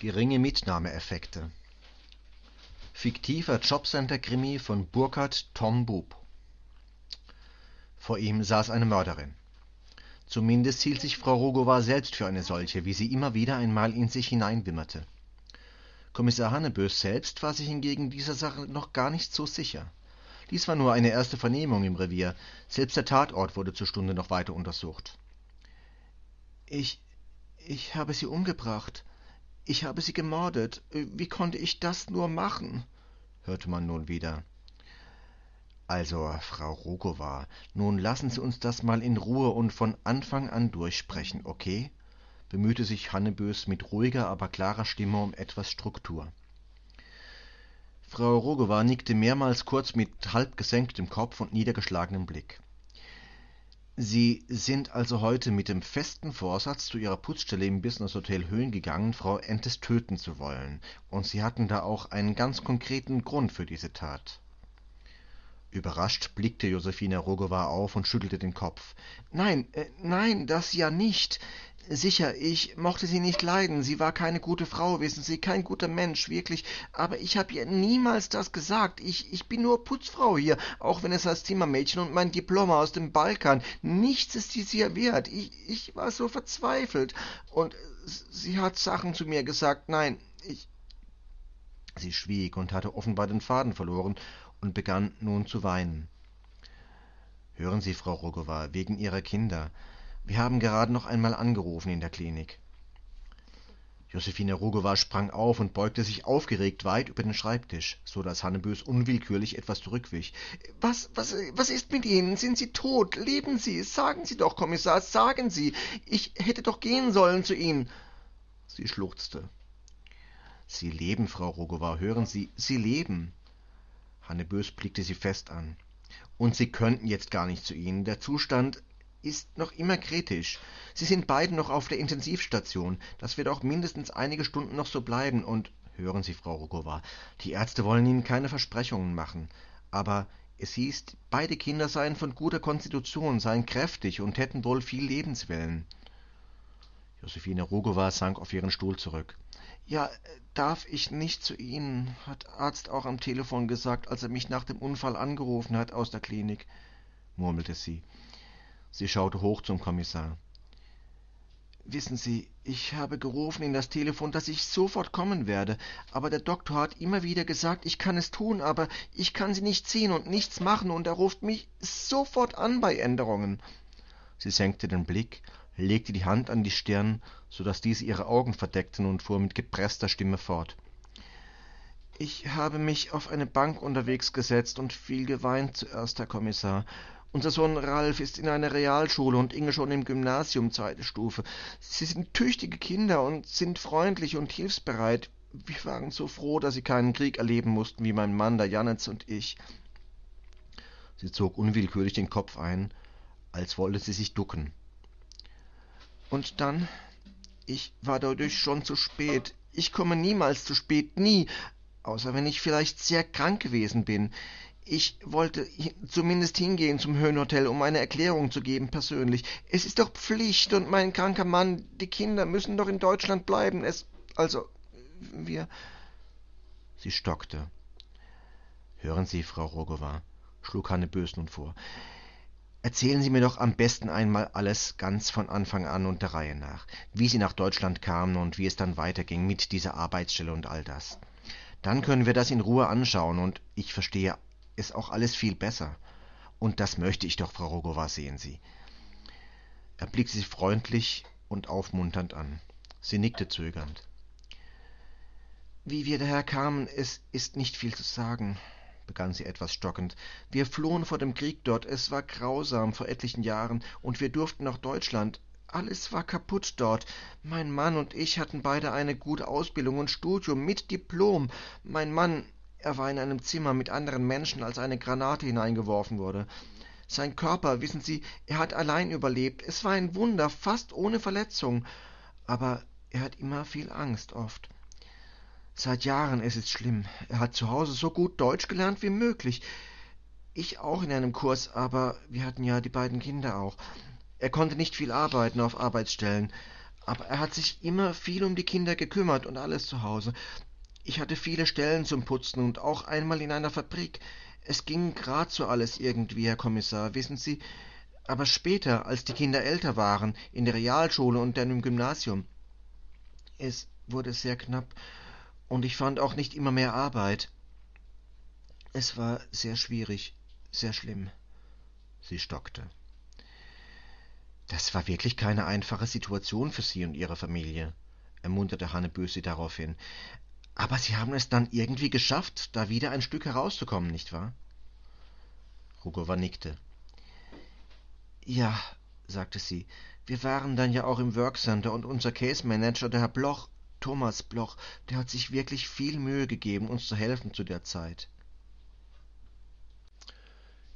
Geringe Mitnahmeeffekte. Fiktiver Jobcenter-Krimi von Burkhard Tom Bub. Vor ihm saß eine Mörderin. Zumindest hielt sich Frau Rogova selbst für eine solche, wie sie immer wieder einmal in sich hineinwimmerte. Kommissar Hannebös selbst war sich hingegen dieser Sache noch gar nicht so sicher. Dies war nur eine erste Vernehmung im Revier, selbst der Tatort wurde zur Stunde noch weiter untersucht. Ich. ich habe sie umgebracht, ich habe sie gemordet. Wie konnte ich das nur machen? hörte man nun wieder. Also, Frau Rogova, nun lassen Sie uns das mal in Ruhe und von Anfang an durchsprechen, okay? bemühte sich Hannebös mit ruhiger, aber klarer Stimme um etwas Struktur. Frau Rogova nickte mehrmals kurz mit halb gesenktem Kopf und niedergeschlagenem Blick. Sie sind also heute mit dem festen Vorsatz zu Ihrer Putzstelle im Business-Hotel Höhen gegangen, Frau Entes töten zu wollen, und Sie hatten da auch einen ganz konkreten Grund für diese Tat. Überrascht blickte Josephine Rogowa auf und schüttelte den Kopf. Nein, äh, nein, das ja nicht. Sicher, ich mochte sie nicht leiden, sie war keine gute Frau, wissen Sie, kein guter Mensch, wirklich, aber ich habe ihr niemals das gesagt. Ich, ich bin nur Putzfrau hier, auch wenn es als Zimmermädchen und mein Diplom aus dem Balkan. Nichts ist dies hier wert. Ich, ich war so verzweifelt. Und sie hat Sachen zu mir gesagt. Nein, ich. Sie schwieg und hatte offenbar den Faden verloren und begann nun zu weinen. Hören Sie, Frau Rogowa, wegen Ihrer Kinder. Wir haben gerade noch einmal angerufen in der Klinik. Josephine Rogowa sprang auf und beugte sich aufgeregt weit über den Schreibtisch, so dass Hannebös unwillkürlich etwas zurückwich. Was, was, was ist mit Ihnen? Sind Sie tot? Leben Sie? Sagen Sie doch, Kommissar, sagen Sie. Ich hätte doch gehen sollen zu Ihnen. Sie schluchzte. Sie leben, Frau Rogowa, hören Sie, Sie leben. Hannebös blickte sie fest an. Und Sie könnten jetzt gar nicht zu Ihnen. Der Zustand ist noch immer kritisch. Sie sind beide noch auf der Intensivstation. Das wird auch mindestens einige Stunden noch so bleiben. Und hören Sie, Frau Rogova, die Ärzte wollen Ihnen keine Versprechungen machen. Aber es hieß, beide Kinder seien von guter Konstitution, seien kräftig und hätten wohl viel Lebenswillen. Josephine Rogova sank auf ihren Stuhl zurück. Ja, darf ich nicht zu Ihnen, hat Arzt auch am Telefon gesagt, als er mich nach dem Unfall angerufen hat aus der Klinik, murmelte sie. Sie schaute hoch zum Kommissar. Wissen Sie, ich habe gerufen in das Telefon, dass ich sofort kommen werde, aber der Doktor hat immer wieder gesagt, ich kann es tun, aber ich kann Sie nicht sehen und nichts machen, und er ruft mich sofort an bei Änderungen. Sie senkte den Blick, legte die Hand an die Stirn, so dass diese ihre Augen verdeckten, und fuhr mit gepreßter Stimme fort. Ich habe mich auf eine Bank unterwegs gesetzt und viel geweint zuerst, Herr Kommissar, unser Sohn Ralf ist in einer Realschule und Inge schon im Gymnasium zweite Stufe. Sie sind tüchtige Kinder und sind freundlich und hilfsbereit. Wir waren so froh, dass sie keinen Krieg erleben mussten wie mein Mann, der Janitz und ich. Sie zog unwillkürlich den Kopf ein, als wollte sie sich ducken. Und dann, ich war dadurch schon zu spät. Ich komme niemals zu spät, nie, außer wenn ich vielleicht sehr krank gewesen bin. Ich wollte zumindest hingehen zum Höhenhotel, um eine Erklärung zu geben, persönlich. Es ist doch Pflicht, und mein kranker Mann, die Kinder müssen doch in Deutschland bleiben. Es, also, wir. Sie stockte. Hören Sie, Frau Rogowa, schlug Hanne Bös nun vor. Erzählen Sie mir doch am besten einmal alles ganz von Anfang an und der Reihe nach, wie Sie nach Deutschland kamen und wie es dann weiterging mit dieser Arbeitsstelle und all das. Dann können wir das in Ruhe anschauen und ich verstehe ist auch alles viel besser. Und das möchte ich doch, Frau Rogowa, sehen Sie. Er blickte sie freundlich und aufmunternd an. Sie nickte zögernd. Wie wir daher kamen, es ist nicht viel zu sagen, begann sie etwas stockend. Wir flohen vor dem Krieg dort, es war grausam vor etlichen Jahren, und wir durften nach Deutschland. Alles war kaputt dort. Mein Mann und ich hatten beide eine gute Ausbildung und Studium mit Diplom. Mein Mann er war in einem Zimmer mit anderen Menschen, als eine Granate hineingeworfen wurde. Sein Körper, wissen Sie, er hat allein überlebt. Es war ein Wunder, fast ohne Verletzung. Aber er hat immer viel Angst, oft. Seit Jahren ist es schlimm. Er hat zu Hause so gut Deutsch gelernt wie möglich. Ich auch in einem Kurs, aber wir hatten ja die beiden Kinder auch. Er konnte nicht viel arbeiten auf Arbeitsstellen. aber er hat sich immer viel um die Kinder gekümmert und alles zu Hause. Ich hatte viele Stellen zum Putzen und auch einmal in einer Fabrik. Es ging grad so alles irgendwie, Herr Kommissar, wissen Sie. Aber später, als die Kinder älter waren, in der Realschule und dann im Gymnasium, es wurde sehr knapp und ich fand auch nicht immer mehr Arbeit. Es war sehr schwierig, sehr schlimm. Sie stockte. Das war wirklich keine einfache Situation für Sie und Ihre Familie, ermunterte Hannebös sie daraufhin. Aber Sie haben es dann irgendwie geschafft, da wieder ein Stück herauszukommen, nicht wahr? Rugova nickte. Ja, sagte sie, wir waren dann ja auch im Workcenter und unser Case Manager, der Herr Bloch, Thomas Bloch, der hat sich wirklich viel Mühe gegeben, uns zu helfen zu der Zeit.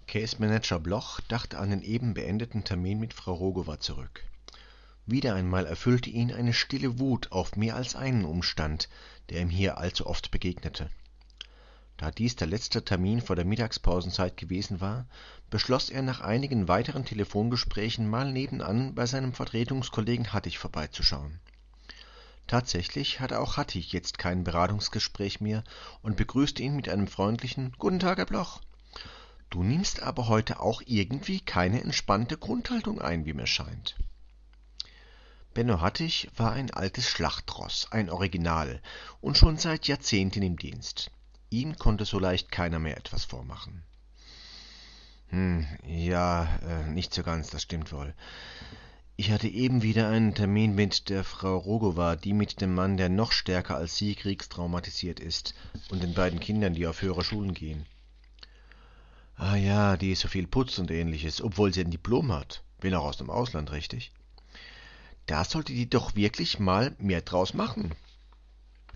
Case Manager Bloch dachte an den eben beendeten Termin mit Frau Rogowa zurück. Wieder einmal erfüllte ihn eine stille Wut auf mehr als einen Umstand, der ihm hier allzu oft begegnete. Da dies der letzte Termin vor der Mittagspausenzeit gewesen war, beschloss er nach einigen weiteren Telefongesprächen mal nebenan bei seinem Vertretungskollegen Hattich vorbeizuschauen. Tatsächlich hatte auch Hattich jetzt kein Beratungsgespräch mehr und begrüßte ihn mit einem freundlichen Guten Tag, Herr Bloch. Du nimmst aber heute auch irgendwie keine entspannte Grundhaltung ein, wie mir scheint. Benno Hattich war ein altes Schlachtross, ein Original und schon seit Jahrzehnten im Dienst. Ihm konnte so leicht keiner mehr etwas vormachen. Hm, ja, äh, nicht so ganz, das stimmt wohl. Ich hatte eben wieder einen Termin mit der Frau Rogowa, die mit dem Mann, der noch stärker als sie kriegstraumatisiert ist, und den beiden Kindern, die auf höhere Schulen gehen. Ah ja, die ist so viel Putz und ähnliches, obwohl sie ein Diplom hat. Bin auch aus dem Ausland, richtig? Da sollte die doch wirklich mal mehr draus machen.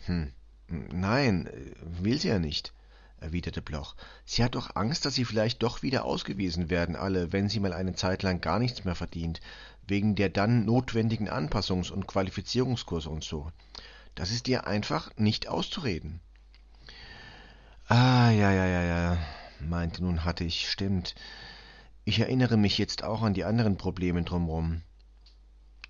Hm, nein, will sie ja nicht, erwiderte Bloch. Sie hat doch Angst, dass sie vielleicht doch wieder ausgewiesen werden, alle, wenn sie mal eine Zeit lang gar nichts mehr verdient, wegen der dann notwendigen Anpassungs- und Qualifizierungskurse und so. Das ist ihr einfach nicht auszureden. Ah, ja, ja, ja, ja, meinte nun Hattich, stimmt. Ich erinnere mich jetzt auch an die anderen Probleme drumrum.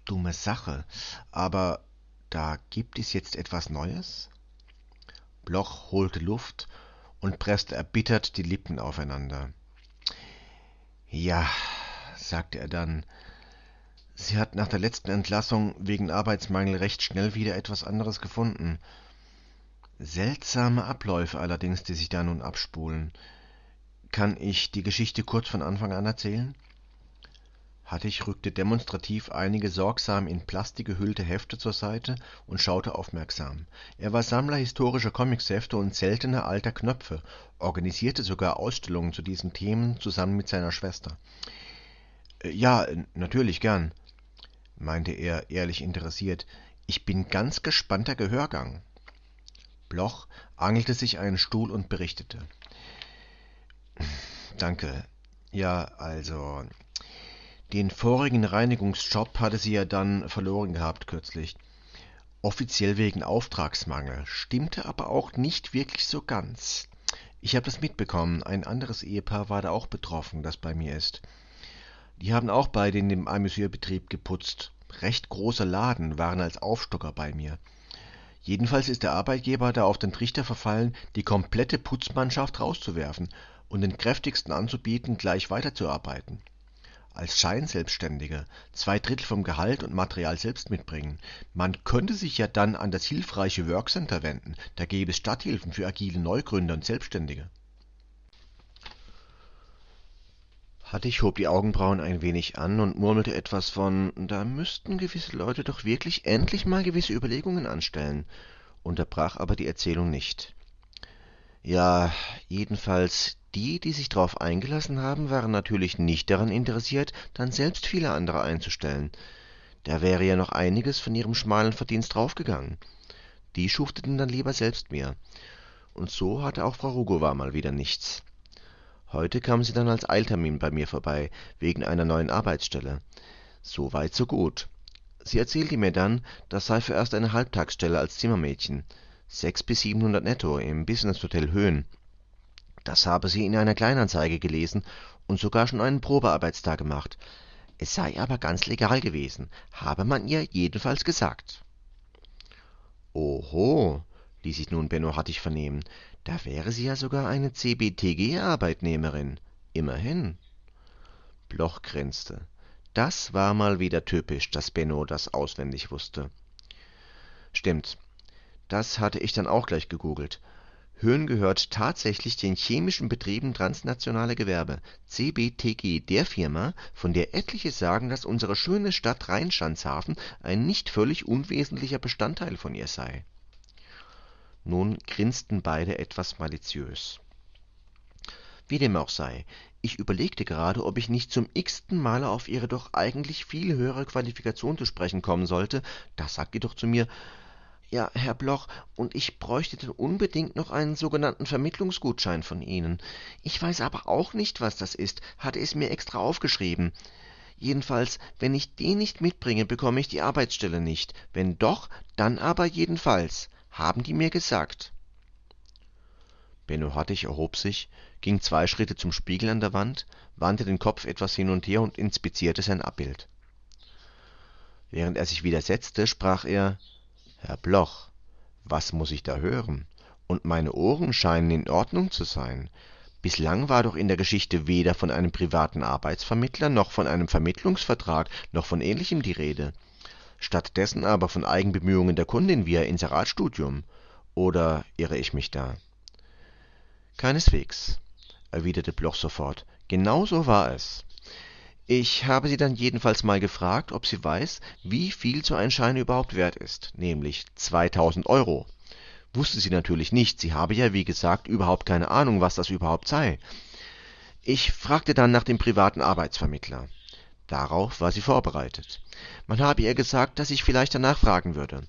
Dumme Sache, aber da gibt es jetzt etwas Neues? Bloch holte Luft und presste erbittert die Lippen aufeinander. Ja, sagte er dann, sie hat nach der letzten Entlassung wegen Arbeitsmangel recht schnell wieder etwas anderes gefunden. Seltsame Abläufe allerdings, die sich da nun abspulen. Kann ich die Geschichte kurz von Anfang an erzählen? Hattich rückte demonstrativ einige sorgsam in Plastik gehüllte Hefte zur Seite und schaute aufmerksam. Er war Sammler historischer Comicshefte und seltener alter Knöpfe, organisierte sogar Ausstellungen zu diesen Themen zusammen mit seiner Schwester. Äh, ja, natürlich gern, meinte er ehrlich interessiert. Ich bin ganz gespannter Gehörgang. Bloch angelte sich einen Stuhl und berichtete. Danke. Ja, also. Den vorigen Reinigungsjob hatte sie ja dann verloren gehabt kürzlich. Offiziell wegen Auftragsmangel, stimmte aber auch nicht wirklich so ganz. Ich habe das mitbekommen, ein anderes Ehepaar war da auch betroffen, das bei mir ist. Die haben auch beide in dem Amüsierbetrieb geputzt. Recht großer Laden, waren als Aufstocker bei mir. Jedenfalls ist der Arbeitgeber da auf den Trichter verfallen, die komplette Putzmannschaft rauszuwerfen und den kräftigsten anzubieten, gleich weiterzuarbeiten. Als Scheinselbstständiger, zwei Drittel vom Gehalt und Material selbst mitbringen. Man könnte sich ja dann an das hilfreiche Workcenter wenden, da gäbe es Stadthilfen für agile Neugründer und Selbstständige. Hattich hob die Augenbrauen ein wenig an und murmelte etwas von Da müssten gewisse Leute doch wirklich endlich mal gewisse Überlegungen anstellen, unterbrach aber die Erzählung nicht. Ja, jedenfalls die, die sich darauf eingelassen haben, waren natürlich nicht daran interessiert, dann selbst viele andere einzustellen. Da wäre ja noch einiges von ihrem schmalen Verdienst draufgegangen. Die schufteten dann lieber selbst mehr. Und so hatte auch Frau Rugova mal wieder nichts. Heute kam sie dann als Eiltermin bei mir vorbei, wegen einer neuen Arbeitsstelle. So weit, so gut. Sie erzählte mir dann, das sei vorerst eine Halbtagsstelle als Zimmermädchen. Sechs bis siebenhundert netto im Business-Hotel Höhen. Das habe sie in einer Kleinanzeige gelesen und sogar schon einen Probearbeitstag gemacht. Es sei aber ganz legal gewesen, habe man ihr jedenfalls gesagt. Oho, ließ sich nun Benno Hattig vernehmen, da wäre sie ja sogar eine CBTG-Arbeitnehmerin. Immerhin. Bloch grinste. Das war mal wieder typisch, dass Benno das auswendig wusste. Stimmt, das hatte ich dann auch gleich gegoogelt. Höhen gehört tatsächlich den Chemischen Betrieben Transnationale Gewerbe (CBTG), der Firma, von der etliche sagen, dass unsere schöne Stadt Rheinschanzhafen ein nicht völlig unwesentlicher Bestandteil von ihr sei. Nun grinsten beide etwas maliziös. Wie dem auch sei, ich überlegte gerade, ob ich nicht zum x-ten Male auf ihre doch eigentlich viel höhere Qualifikation zu sprechen kommen sollte, da sagte doch zu mir ja, Herr Bloch, und ich bräuchte dann unbedingt noch einen sogenannten Vermittlungsgutschein von Ihnen. Ich weiß aber auch nicht, was das ist, hatte es mir extra aufgeschrieben. Jedenfalls, wenn ich den nicht mitbringe, bekomme ich die Arbeitsstelle nicht. Wenn doch, dann aber jedenfalls, haben die mir gesagt. Benno Hattig erhob sich, ging zwei Schritte zum Spiegel an der Wand, wandte den Kopf etwas hin und her und inspizierte sein Abbild. Während er sich wieder setzte, sprach er Herr Bloch, was muss ich da hören? Und meine Ohren scheinen in Ordnung zu sein. Bislang war doch in der Geschichte weder von einem privaten Arbeitsvermittler noch von einem Vermittlungsvertrag noch von ähnlichem die Rede. Stattdessen aber von Eigenbemühungen der Kundin via Inseratstudium. Oder irre ich mich da? Keineswegs, erwiderte Bloch sofort. Genau so war es. Ich habe sie dann jedenfalls mal gefragt, ob sie weiß, wie viel so ein Schein überhaupt wert ist, nämlich 2000 Euro. Wusste sie natürlich nicht, sie habe ja wie gesagt überhaupt keine Ahnung, was das überhaupt sei. Ich fragte dann nach dem privaten Arbeitsvermittler. Darauf war sie vorbereitet. Man habe ihr gesagt, dass ich vielleicht danach fragen würde.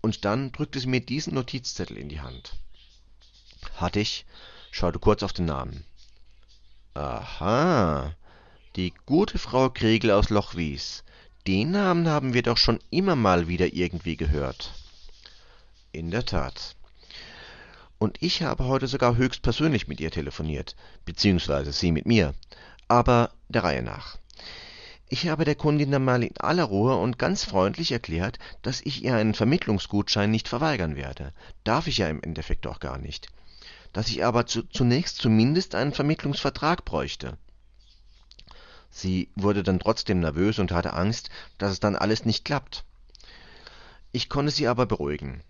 Und dann drückte sie mir diesen Notizzettel in die Hand. Hattig schaute kurz auf den Namen. Aha, die gute Frau Kregel aus Lochwies. Den Namen haben wir doch schon immer mal wieder irgendwie gehört. In der Tat. Und ich habe heute sogar höchstpersönlich mit ihr telefoniert, beziehungsweise sie mit mir. Aber der Reihe nach. Ich habe der Kundin dann mal in aller Ruhe und ganz freundlich erklärt, dass ich ihr einen Vermittlungsgutschein nicht verweigern werde. Darf ich ja im Endeffekt auch gar nicht. Dass ich aber zu, zunächst zumindest einen Vermittlungsvertrag bräuchte. Sie wurde dann trotzdem nervös und hatte Angst, dass es dann alles nicht klappt. Ich konnte sie aber beruhigen.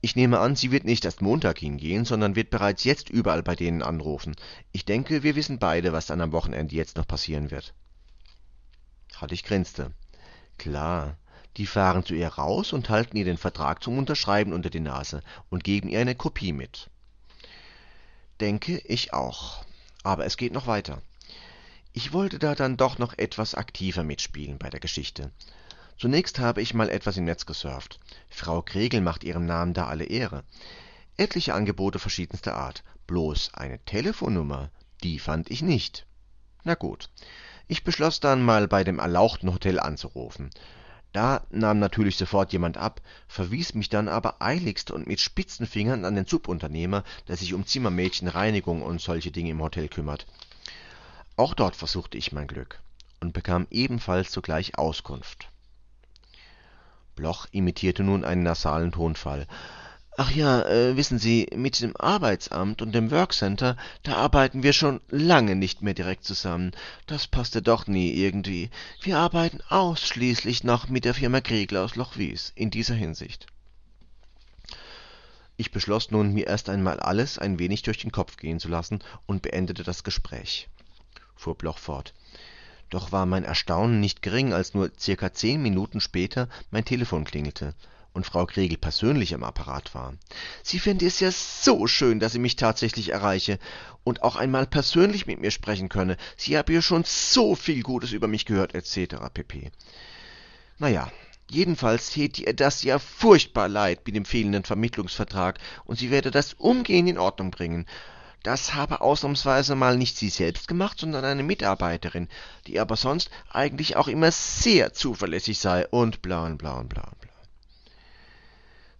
Ich nehme an, sie wird nicht erst Montag hingehen, sondern wird bereits jetzt überall bei denen anrufen. Ich denke, wir wissen beide, was dann am Wochenende jetzt noch passieren wird. Hattig grinste. Klar, die fahren zu ihr raus und halten ihr den Vertrag zum Unterschreiben unter die Nase und geben ihr eine Kopie mit. Denke ich auch. Aber es geht noch weiter. Ich wollte da dann doch noch etwas aktiver mitspielen bei der Geschichte. Zunächst habe ich mal etwas im Netz gesurft. Frau Kregel macht ihrem Namen da alle Ehre. Etliche Angebote verschiedenster Art. Bloß eine Telefonnummer, die fand ich nicht. Na gut. Ich beschloss dann mal bei dem erlauchten Hotel anzurufen. Da nahm natürlich sofort jemand ab, verwies mich dann aber eiligst und mit spitzen Fingern an den Subunternehmer, der sich um Zimmermädchen, Reinigung und solche Dinge im Hotel kümmert. Auch dort versuchte ich mein Glück und bekam ebenfalls sogleich Auskunft. Bloch imitierte nun einen nasalen Tonfall. Ach ja, äh, wissen Sie, mit dem Arbeitsamt und dem Workcenter, da arbeiten wir schon lange nicht mehr direkt zusammen. Das passte doch nie irgendwie. Wir arbeiten ausschließlich noch mit der Firma Kriegler aus Lochwies in dieser Hinsicht. Ich beschloss nun, mir erst einmal alles ein wenig durch den Kopf gehen zu lassen und beendete das Gespräch fuhr Bloch fort. Doch war mein Erstaunen nicht gering, als nur circa zehn Minuten später mein Telefon klingelte und Frau Kregel persönlich am Apparat war. Sie fände es ja so schön, dass sie mich tatsächlich erreiche und auch einmal persönlich mit mir sprechen könne. Sie habe ja schon so viel Gutes über mich gehört, etc. pp. Naja, jedenfalls täte ihr das ja furchtbar leid mit dem fehlenden Vermittlungsvertrag und sie werde das umgehend in Ordnung bringen. Das habe ausnahmsweise mal nicht sie selbst gemacht, sondern eine Mitarbeiterin, die aber sonst eigentlich auch immer sehr zuverlässig sei und bla und bla und bla und bla.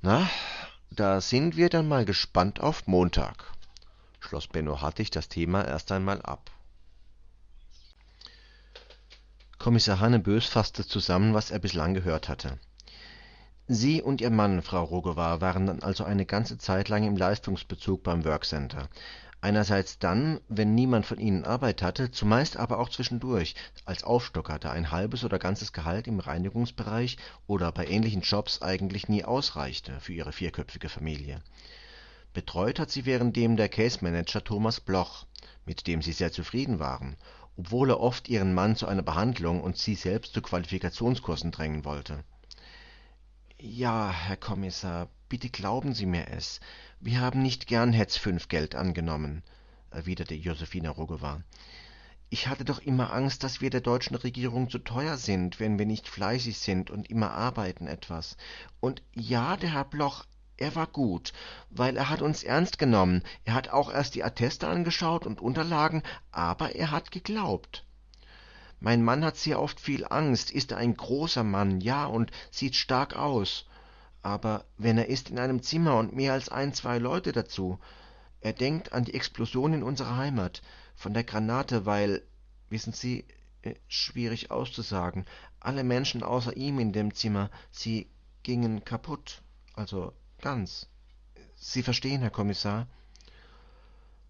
Na, da sind wir dann mal gespannt auf Montag, schloss Benno Hattig das Thema erst einmal ab. Kommissar Hannebös fasste zusammen, was er bislang gehört hatte. Sie und Ihr Mann, Frau Rogowa, waren dann also eine ganze Zeit lang im Leistungsbezug beim Workcenter. Einerseits dann, wenn niemand von ihnen Arbeit hatte, zumeist aber auch zwischendurch, als Aufstocker, da ein halbes oder ganzes Gehalt im Reinigungsbereich oder bei ähnlichen Jobs eigentlich nie ausreichte für ihre vierköpfige Familie. Betreut hat sie währenddem der Case Manager Thomas Bloch, mit dem sie sehr zufrieden waren, obwohl er oft ihren Mann zu einer Behandlung und sie selbst zu Qualifikationskursen drängen wollte. Ja, Herr Kommissar, bitte glauben Sie mir es. Wir haben nicht gern Hetz fünf Geld angenommen, erwiderte Josephine Rogowa. Ich hatte doch immer Angst, dass wir der deutschen Regierung zu teuer sind, wenn wir nicht fleißig sind und immer arbeiten etwas. Und ja, der Herr Bloch, er war gut, weil er hat uns ernst genommen. Er hat auch erst die Atteste angeschaut und Unterlagen, aber er hat geglaubt. Mein Mann hat sehr oft viel Angst, ist ein großer Mann, ja, und sieht stark aus aber wenn er ist in einem Zimmer und mehr als ein, zwei Leute dazu. Er denkt an die Explosion in unserer Heimat, von der Granate, weil, wissen Sie, äh, schwierig auszusagen, alle Menschen außer ihm in dem Zimmer, sie gingen kaputt, also ganz. Sie verstehen, Herr Kommissar?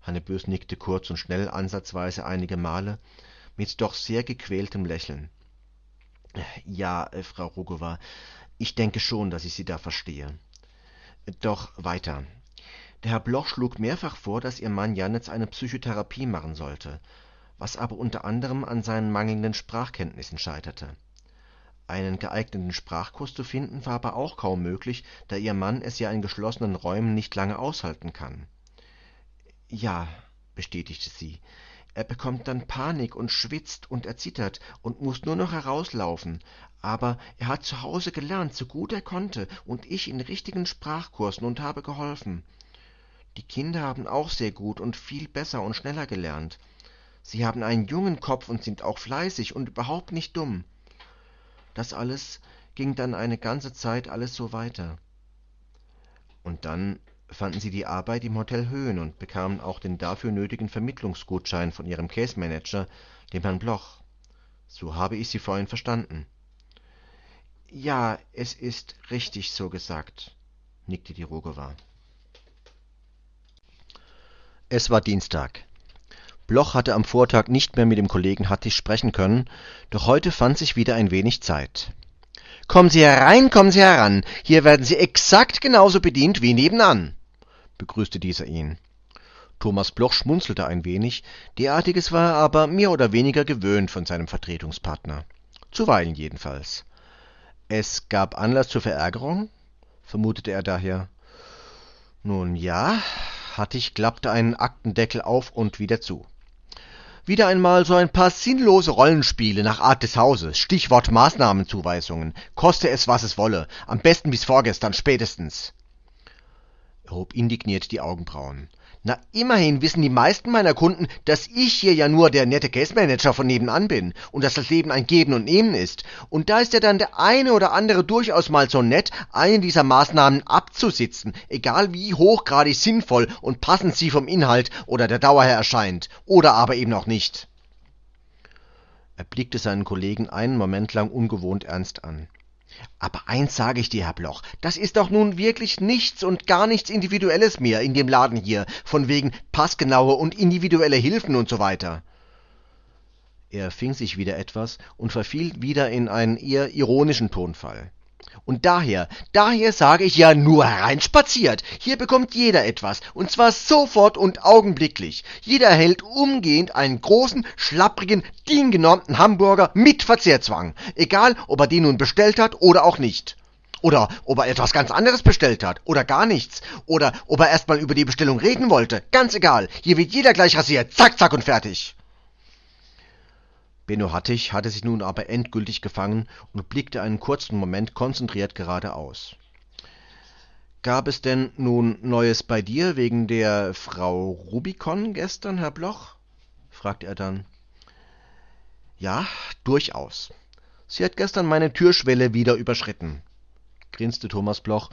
Hannebös nickte kurz und schnell ansatzweise einige Male, mit doch sehr gequältem Lächeln. Ja, äh, Frau Rugowa, ich denke schon, dass ich Sie da verstehe. Doch weiter. Der Herr Bloch schlug mehrfach vor, dass Ihr Mann Janitz eine Psychotherapie machen sollte, was aber unter anderem an seinen mangelnden Sprachkenntnissen scheiterte. Einen geeigneten Sprachkurs zu finden, war aber auch kaum möglich, da Ihr Mann es ja in geschlossenen Räumen nicht lange aushalten kann. Ja, bestätigte sie, er bekommt dann Panik und schwitzt und erzittert und muss nur noch herauslaufen, aber er hat zu Hause gelernt, so gut er konnte, und ich in richtigen Sprachkursen und habe geholfen. Die Kinder haben auch sehr gut und viel besser und schneller gelernt. Sie haben einen jungen Kopf und sind auch fleißig und überhaupt nicht dumm. Das alles ging dann eine ganze Zeit alles so weiter. Und dann fanden sie die Arbeit im Hotel Höhen und bekamen auch den dafür nötigen Vermittlungsgutschein von ihrem Case-Manager, dem Herrn Bloch. So habe ich Sie vorhin verstanden. Ja, es ist richtig so gesagt, nickte die Rogowa. Es war Dienstag. Bloch hatte am Vortag nicht mehr mit dem Kollegen Hattig sprechen können, doch heute fand sich wieder ein wenig Zeit. Kommen Sie herein, kommen Sie heran. Hier werden Sie exakt genauso bedient wie nebenan begrüßte dieser ihn. Thomas Bloch schmunzelte ein wenig, derartiges war er aber mehr oder weniger gewöhnt von seinem Vertretungspartner. Zuweilen jedenfalls. Es gab Anlass zur Verärgerung? vermutete er daher. Nun ja, Hattig klappte einen Aktendeckel auf und wieder zu. Wieder einmal so ein paar sinnlose Rollenspiele nach Art des Hauses, Stichwort Maßnahmenzuweisungen, koste es, was es wolle, am besten bis vorgestern spätestens hob indigniert die Augenbrauen. Na, immerhin wissen die meisten meiner Kunden, dass ich hier ja nur der nette Case-Manager von nebenan bin und dass das Leben ein Geben und Nehmen ist. Und da ist ja dann der eine oder andere durchaus mal so nett, eine dieser Maßnahmen abzusitzen, egal wie hochgradig sinnvoll und passend sie vom Inhalt oder der Dauer her erscheint, oder aber eben auch nicht. Er blickte seinen Kollegen einen Moment lang ungewohnt ernst an. Aber eins sage ich dir, Herr Bloch, das ist doch nun wirklich nichts und gar nichts Individuelles mehr in dem Laden hier, von wegen passgenaue und individuelle Hilfen und so weiter. Er fing sich wieder etwas und verfiel wieder in einen eher ironischen Tonfall. Und daher, daher sage ich ja nur hereinspaziert. Hier bekommt jeder etwas, und zwar sofort und augenblicklich. Jeder erhält umgehend einen großen, schlapprigen, diengenormten Hamburger mit Verzehrzwang. Egal, ob er den nun bestellt hat oder auch nicht. Oder ob er etwas ganz anderes bestellt hat oder gar nichts. Oder ob er erstmal über die Bestellung reden wollte. Ganz egal. Hier wird jeder gleich rasiert. Zack, zack und fertig. Benno Hattich hatte sich nun aber endgültig gefangen und blickte einen kurzen Moment konzentriert geradeaus. Gab es denn nun Neues bei dir wegen der Frau Rubikon gestern, Herr Bloch? fragte er dann. Ja, durchaus. Sie hat gestern meine Türschwelle wieder überschritten, grinste Thomas Bloch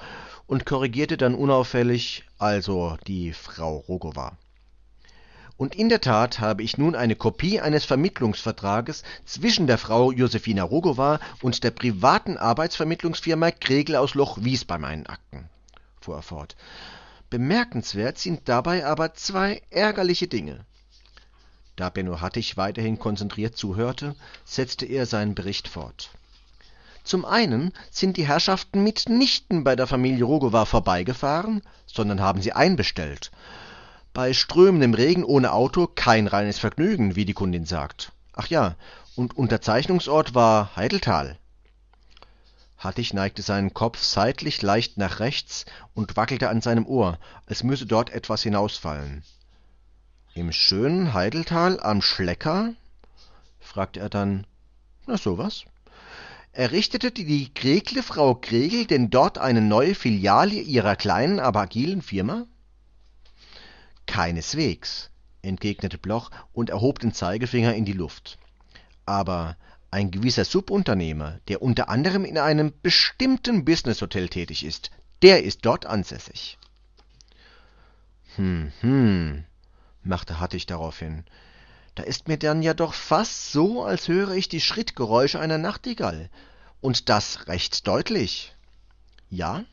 und korrigierte dann unauffällig, also die Frau Rogowa. Und in der Tat habe ich nun eine Kopie eines Vermittlungsvertrages zwischen der Frau Josephina Rogowa und der privaten Arbeitsvermittlungsfirma Kregel aus Loch-Wies bei meinen Akten, fuhr er fort. Bemerkenswert sind dabei aber zwei ärgerliche Dinge. Da Benno Hattich weiterhin konzentriert zuhörte, setzte er seinen Bericht fort. Zum einen sind die Herrschaften mitnichten bei der Familie Rogowa vorbeigefahren, sondern haben sie einbestellt. Bei strömendem Regen ohne Auto kein reines Vergnügen, wie die Kundin sagt. Ach ja, und Unterzeichnungsort war Heideltal. Hattich neigte seinen Kopf seitlich leicht nach rechts und wackelte an seinem Ohr, als müsse dort etwas hinausfallen. Im schönen Heideltal am Schlecker? fragte er dann. Na sowas errichtete die Kregle Frau Kregel denn dort eine neue Filiale ihrer kleinen, aber agilen Firma? Keineswegs, entgegnete Bloch und erhob den Zeigefinger in die Luft. Aber ein gewisser Subunternehmer, der unter anderem in einem bestimmten Businesshotel tätig ist, der ist dort ansässig. Hm, hm, machte Hattig daraufhin. Da ist mir dann ja doch fast so, als höre ich die Schrittgeräusche einer Nachtigall. Und das recht deutlich. Ja,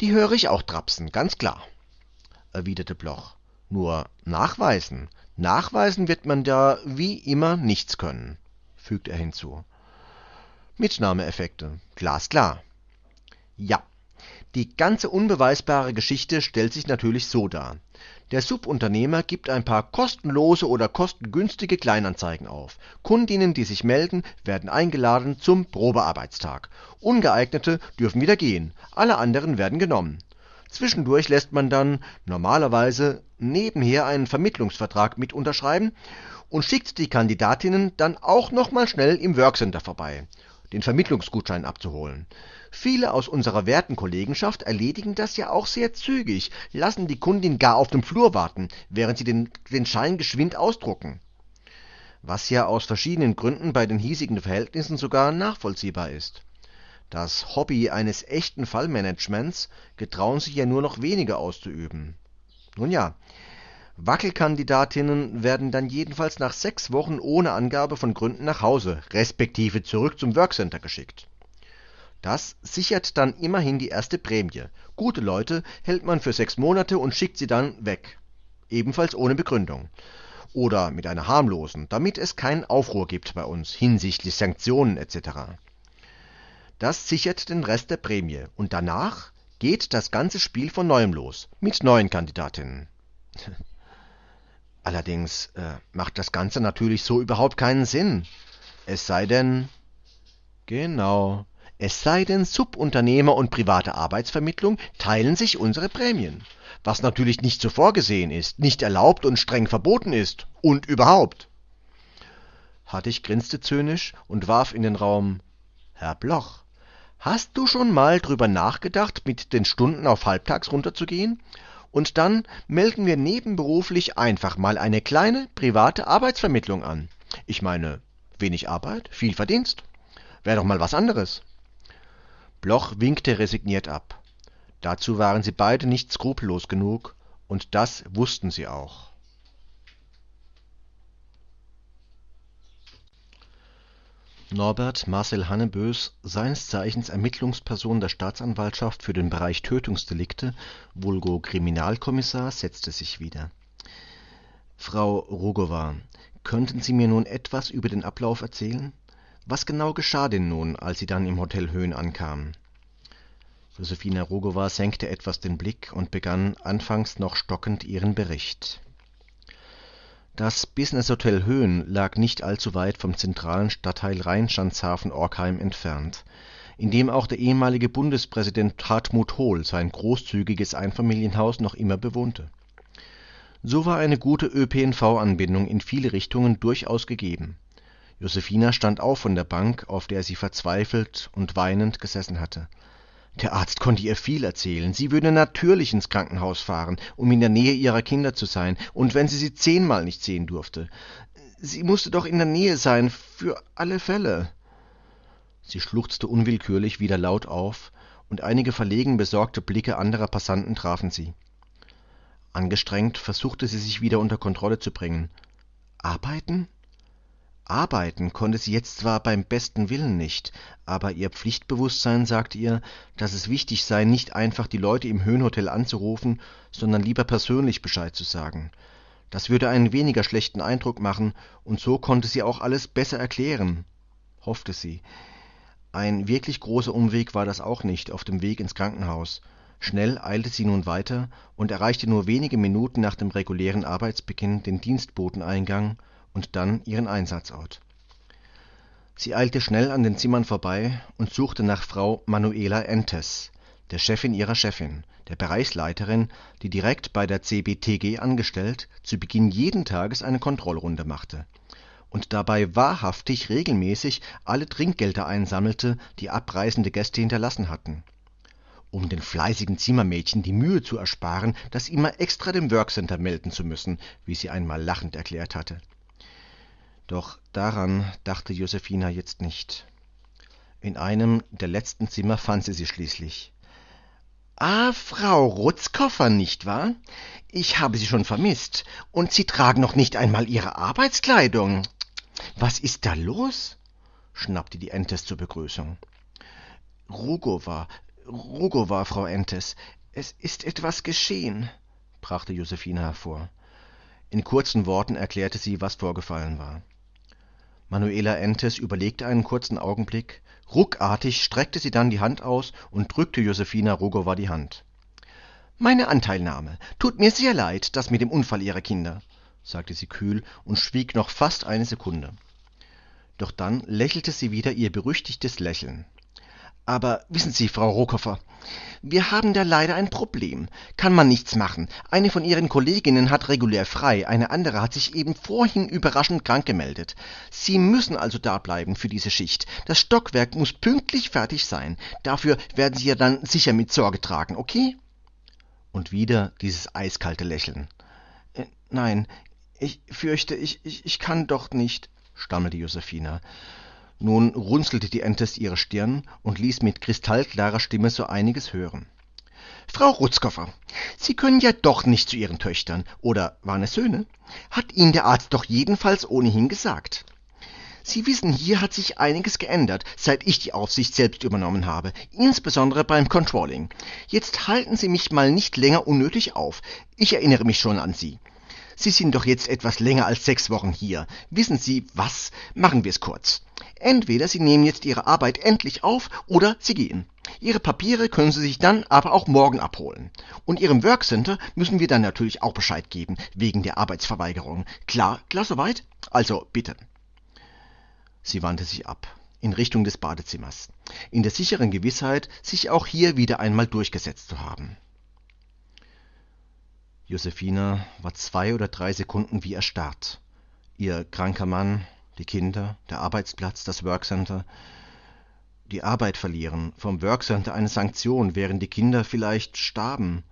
die höre ich auch trapsen, ganz klar, erwiderte Bloch. Nur nachweisen. Nachweisen wird man da wie immer nichts können, fügte er hinzu. Mitnahmeeffekte, glasklar. Ja, die ganze unbeweisbare Geschichte stellt sich natürlich so dar. Der Subunternehmer gibt ein paar kostenlose oder kostengünstige Kleinanzeigen auf. Kundinnen, die sich melden, werden eingeladen zum Probearbeitstag. Ungeeignete dürfen wieder gehen, alle anderen werden genommen. Zwischendurch lässt man dann normalerweise nebenher einen Vermittlungsvertrag mit unterschreiben und schickt die Kandidatinnen dann auch noch mal schnell im Workcenter vorbei, den Vermittlungsgutschein abzuholen. Viele aus unserer werten Kollegenschaft erledigen das ja auch sehr zügig, lassen die Kundin gar auf dem Flur warten, während sie den, den Schein geschwind ausdrucken. Was ja aus verschiedenen Gründen bei den hiesigen Verhältnissen sogar nachvollziehbar ist. Das Hobby eines echten Fallmanagements getrauen sich ja nur noch wenige auszuüben. Nun ja, Wackelkandidatinnen werden dann jedenfalls nach sechs Wochen ohne Angabe von Gründen nach Hause, respektive zurück zum Workcenter geschickt. Das sichert dann immerhin die erste Prämie. Gute Leute hält man für sechs Monate und schickt sie dann weg. Ebenfalls ohne Begründung. Oder mit einer harmlosen, damit es keinen Aufruhr gibt bei uns hinsichtlich Sanktionen etc. Das sichert den Rest der Prämie. Und danach geht das ganze Spiel von neuem los. Mit neuen Kandidatinnen. Allerdings äh, macht das Ganze natürlich so überhaupt keinen Sinn. Es sei denn. Genau. Es sei denn, Subunternehmer und private Arbeitsvermittlung teilen sich unsere Prämien, was natürlich nicht so vorgesehen ist, nicht erlaubt und streng verboten ist und überhaupt. Hattig grinste zynisch und warf in den Raum Herr Bloch, hast du schon mal drüber nachgedacht, mit den Stunden auf halbtags runterzugehen? Und dann melden wir nebenberuflich einfach mal eine kleine private Arbeitsvermittlung an. Ich meine, wenig Arbeit, viel Verdienst. Wäre doch mal was anderes. Bloch winkte resigniert ab. Dazu waren sie beide nicht skrupellos genug, und das wussten sie auch. Norbert Marcel Hannebös, seines Zeichens Ermittlungsperson der Staatsanwaltschaft für den Bereich Tötungsdelikte, vulgo Kriminalkommissar, setzte sich wieder. Frau Rogowa, könnten Sie mir nun etwas über den Ablauf erzählen? Was genau geschah denn nun, als Sie dann im Hotel Höhen ankamen? Josephine Rogowa senkte etwas den Blick und begann anfangs noch stockend ihren Bericht. Das Business-Hotel Höhen lag nicht allzu weit vom zentralen Stadtteil Rheinschanzhafen-Orkheim entfernt, in dem auch der ehemalige Bundespräsident Hartmut Hohl sein großzügiges Einfamilienhaus noch immer bewohnte. So war eine gute ÖPNV-Anbindung in viele Richtungen durchaus gegeben Josephine stand auf von der Bank, auf der sie verzweifelt und weinend gesessen hatte. Der Arzt konnte ihr viel erzählen. Sie würde natürlich ins Krankenhaus fahren, um in der Nähe ihrer Kinder zu sein, und wenn sie sie zehnmal nicht sehen durfte. Sie musste doch in der Nähe sein, für alle Fälle. Sie schluchzte unwillkürlich wieder laut auf, und einige verlegen besorgte Blicke anderer Passanten trafen sie. Angestrengt versuchte sie sich wieder unter Kontrolle zu bringen. Arbeiten? Arbeiten konnte sie jetzt zwar beim besten Willen nicht, aber ihr Pflichtbewußtsein sagte ihr, dass es wichtig sei, nicht einfach die Leute im Höhenhotel anzurufen, sondern lieber persönlich Bescheid zu sagen. Das würde einen weniger schlechten Eindruck machen, und so konnte sie auch alles besser erklären, hoffte sie. Ein wirklich großer Umweg war das auch nicht auf dem Weg ins Krankenhaus. Schnell eilte sie nun weiter und erreichte nur wenige Minuten nach dem regulären Arbeitsbeginn den Dienstboteneingang und dann ihren Einsatzort. Sie eilte schnell an den Zimmern vorbei und suchte nach Frau Manuela Entes, der Chefin ihrer Chefin, der Bereichsleiterin, die direkt bei der CBTG angestellt zu Beginn jeden Tages eine Kontrollrunde machte und dabei wahrhaftig regelmäßig alle Trinkgelder einsammelte, die abreisende Gäste hinterlassen hatten um den fleißigen Zimmermädchen die Mühe zu ersparen, das immer extra dem Workcenter melden zu müssen, wie sie einmal lachend erklärt hatte. Doch daran dachte Josephina jetzt nicht. In einem der letzten Zimmer fand sie sie schließlich. Ah, Frau Rutzkoffer, nicht wahr? Ich habe Sie schon vermisst, und Sie tragen noch nicht einmal Ihre Arbeitskleidung. Was ist da los? schnappte die Entes zur Begrüßung. Rugova, Rugova, Frau Entes, es ist etwas geschehen, brachte Josephine hervor. In kurzen Worten erklärte sie, was vorgefallen war. Manuela Entes überlegte einen kurzen Augenblick, ruckartig streckte sie dann die Hand aus und drückte Josephina Rogowa die Hand. Meine Anteilnahme. Tut mir sehr leid, das mit dem Unfall Ihrer Kinder, sagte sie kühl und schwieg noch fast eine Sekunde. Doch dann lächelte sie wieder ihr berüchtigtes Lächeln. Aber wissen Sie, Frau Rohkoffer, wir haben da leider ein Problem. Kann man nichts machen. Eine von Ihren Kolleginnen hat regulär frei, eine andere hat sich eben vorhin überraschend krank gemeldet. Sie müssen also da bleiben für diese Schicht. Das Stockwerk muss pünktlich fertig sein. Dafür werden Sie ja dann sicher mit Sorge tragen, okay? Und wieder dieses eiskalte Lächeln. Äh, nein, ich fürchte, ich, ich, ich kann doch nicht, stammelte Josephina. Nun runzelte die Entes ihre Stirn und ließ mit kristallklarer Stimme so einiges hören. Frau Rutzkoffer, Sie können ja doch nicht zu Ihren Töchtern, oder waren es Söhne? Hat Ihnen der Arzt doch jedenfalls ohnehin gesagt. Sie wissen, hier hat sich einiges geändert, seit ich die Aufsicht selbst übernommen habe, insbesondere beim Controlling. Jetzt halten Sie mich mal nicht länger unnötig auf. Ich erinnere mich schon an Sie. Sie sind doch jetzt etwas länger als sechs Wochen hier. Wissen Sie was? Machen wir es kurz. Entweder Sie nehmen jetzt Ihre Arbeit endlich auf oder Sie gehen. Ihre Papiere können Sie sich dann aber auch morgen abholen. Und Ihrem Workcenter müssen wir dann natürlich auch Bescheid geben, wegen der Arbeitsverweigerung. Klar, klar soweit? Also bitte. Sie wandte sich ab, in Richtung des Badezimmers, in der sicheren Gewissheit, sich auch hier wieder einmal durchgesetzt zu haben. Josephine war zwei oder drei Sekunden wie erstarrt. Ihr kranker Mann, die Kinder, der Arbeitsplatz, das Workcenter. Die Arbeit verlieren, vom Workcenter eine Sanktion, während die Kinder vielleicht starben.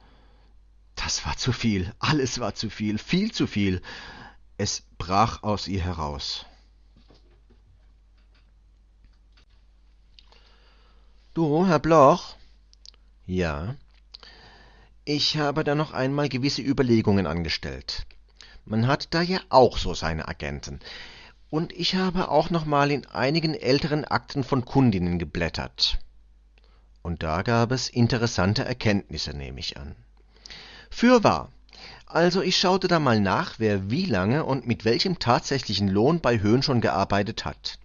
Das war zu viel, alles war zu viel, viel zu viel. Es brach aus ihr heraus. Du, Herr Bloch? Ja. Ich habe da noch einmal gewisse Überlegungen angestellt. Man hat da ja auch so seine Agenten. Und ich habe auch noch mal in einigen älteren Akten von Kundinnen geblättert. Und da gab es interessante Erkenntnisse, nehme ich an. Fürwahr. Also ich schaute da mal nach, wer wie lange und mit welchem tatsächlichen Lohn bei Höhn schon gearbeitet hat.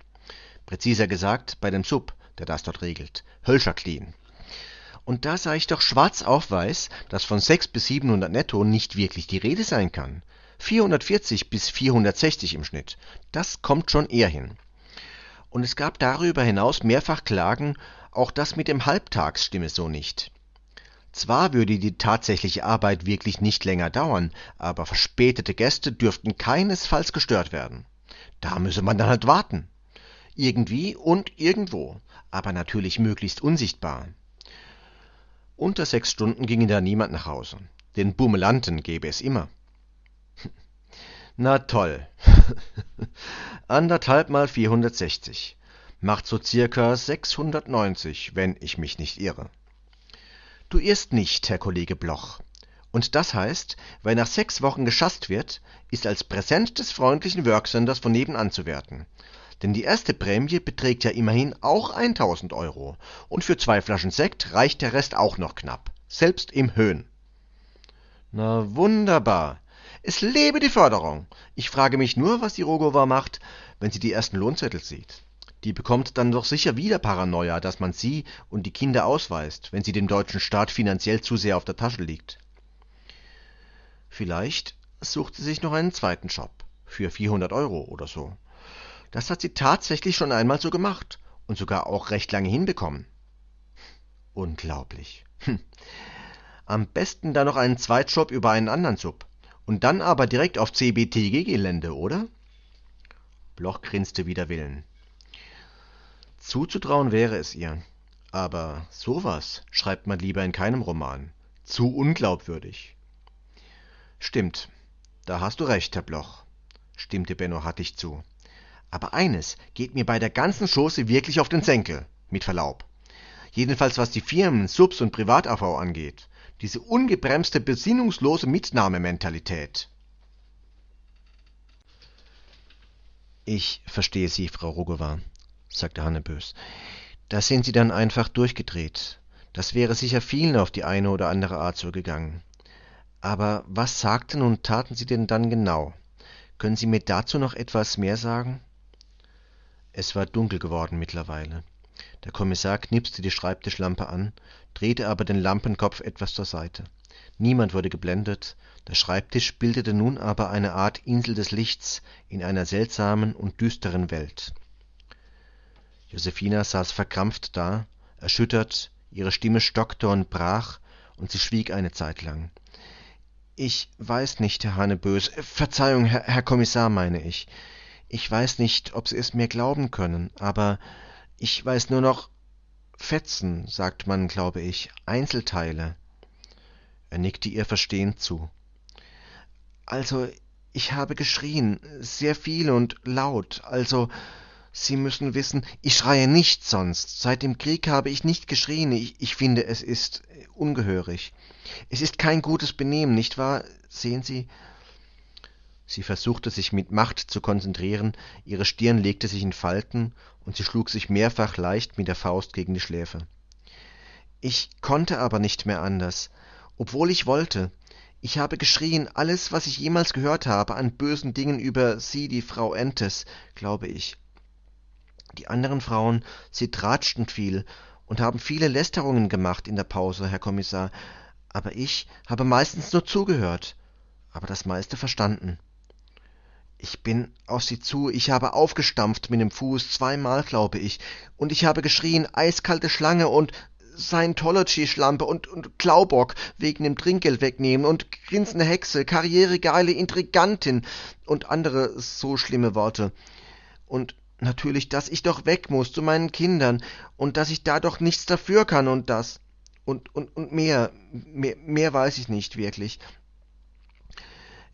Präziser gesagt, bei dem Sub, der das dort regelt. Hölscher Clean. Und da sah ich doch schwarz auf weiß, dass von 6 bis 700 netto nicht wirklich die Rede sein kann. 440 bis 460 im Schnitt. Das kommt schon eher hin. Und es gab darüber hinaus mehrfach Klagen, auch das mit dem Halbtags stimme so nicht. Zwar würde die tatsächliche Arbeit wirklich nicht länger dauern, aber verspätete Gäste dürften keinesfalls gestört werden. Da müsse man dann halt warten. Irgendwie und irgendwo, aber natürlich möglichst unsichtbar. Unter sechs Stunden ginge da niemand nach Hause. Den Bummelanten gäbe es immer. Na toll. Anderthalb mal 460. Macht so circa 690, wenn ich mich nicht irre. Du irrst nicht, Herr Kollege Bloch. Und das heißt, weil nach sechs Wochen geschasst wird, ist als Präsent des freundlichen Worksenders von nebenan zu werten. Denn die erste Prämie beträgt ja immerhin auch 1000 Euro. Und für zwei Flaschen Sekt reicht der Rest auch noch knapp. Selbst im Höhen. Na wunderbar. Es lebe die Förderung. Ich frage mich nur, was die Rogova macht, wenn sie die ersten Lohnzettel sieht. Die bekommt dann doch sicher wieder Paranoia, dass man sie und die Kinder ausweist, wenn sie dem deutschen Staat finanziell zu sehr auf der Tasche liegt. Vielleicht sucht sie sich noch einen zweiten Job. Für 400 Euro oder so. Das hat sie tatsächlich schon einmal so gemacht und sogar auch recht lange hinbekommen. Unglaublich. Hm. Am besten dann noch einen Zweitjob über einen anderen Sub. Und dann aber direkt auf CBTG-Gelände, oder? Bloch grinste wider Willen. Zuzutrauen wäre es ihr. Aber sowas schreibt man lieber in keinem Roman. Zu unglaubwürdig. Stimmt, da hast du recht, Herr Bloch, stimmte Benno hattig zu. Aber eines geht mir bei der ganzen Chose wirklich auf den Senkel, mit Verlaub. Jedenfalls was die Firmen, Subs und Privat-AV angeht. Diese ungebremste, besinnungslose Mitnahmementalität. Ich verstehe Sie, Frau Rogowa, sagte Hannebös. Da sind Sie dann einfach durchgedreht. Das wäre sicher vielen auf die eine oder andere Art so gegangen. Aber was sagten und taten Sie denn dann genau? Können Sie mir dazu noch etwas mehr sagen? Es war dunkel geworden mittlerweile. Der Kommissar knipste die Schreibtischlampe an, drehte aber den Lampenkopf etwas zur Seite. Niemand wurde geblendet, der Schreibtisch bildete nun aber eine Art Insel des Lichts in einer seltsamen und düsteren Welt. Josephina saß verkrampft da, erschüttert, ihre Stimme stockte und brach, und sie schwieg eine Zeit lang. Ich weiß nicht, Herr Hannebös. Verzeihung, Herr Kommissar, meine ich. Ich weiß nicht, ob Sie es mir glauben können, aber ich weiß nur noch Fetzen, sagt man, glaube ich, Einzelteile. Er nickte ihr verstehend zu. Also, ich habe geschrien, sehr viel und laut, also Sie müssen wissen, ich schreie nicht sonst. Seit dem Krieg habe ich nicht geschrien. Ich, ich finde, es ist ungehörig. Es ist kein gutes Benehmen, nicht wahr? Sehen Sie? Sie versuchte sich mit Macht zu konzentrieren, ihre Stirn legte sich in Falten, und sie schlug sich mehrfach leicht mit der Faust gegen die Schläfe. Ich konnte aber nicht mehr anders, obwohl ich wollte. Ich habe geschrien, alles, was ich jemals gehört habe an bösen Dingen über Sie, die Frau Entes, glaube ich. Die anderen Frauen, sie tratschten viel und haben viele Lästerungen gemacht in der Pause, Herr Kommissar, aber ich habe meistens nur zugehört, aber das meiste verstanden. Ich bin auf sie zu, ich habe aufgestampft mit dem Fuß, zweimal, glaube ich, und ich habe geschrien, eiskalte Schlange und Scientology-Schlampe und, und Klaubock wegen dem Trinkgeld wegnehmen und grinsende Hexe, karrieregeile Intrigantin und andere so schlimme Worte. Und Natürlich, dass ich doch weg muss zu meinen Kindern und dass ich da doch nichts dafür kann und das. Und, und, und mehr, mehr, mehr weiß ich nicht wirklich.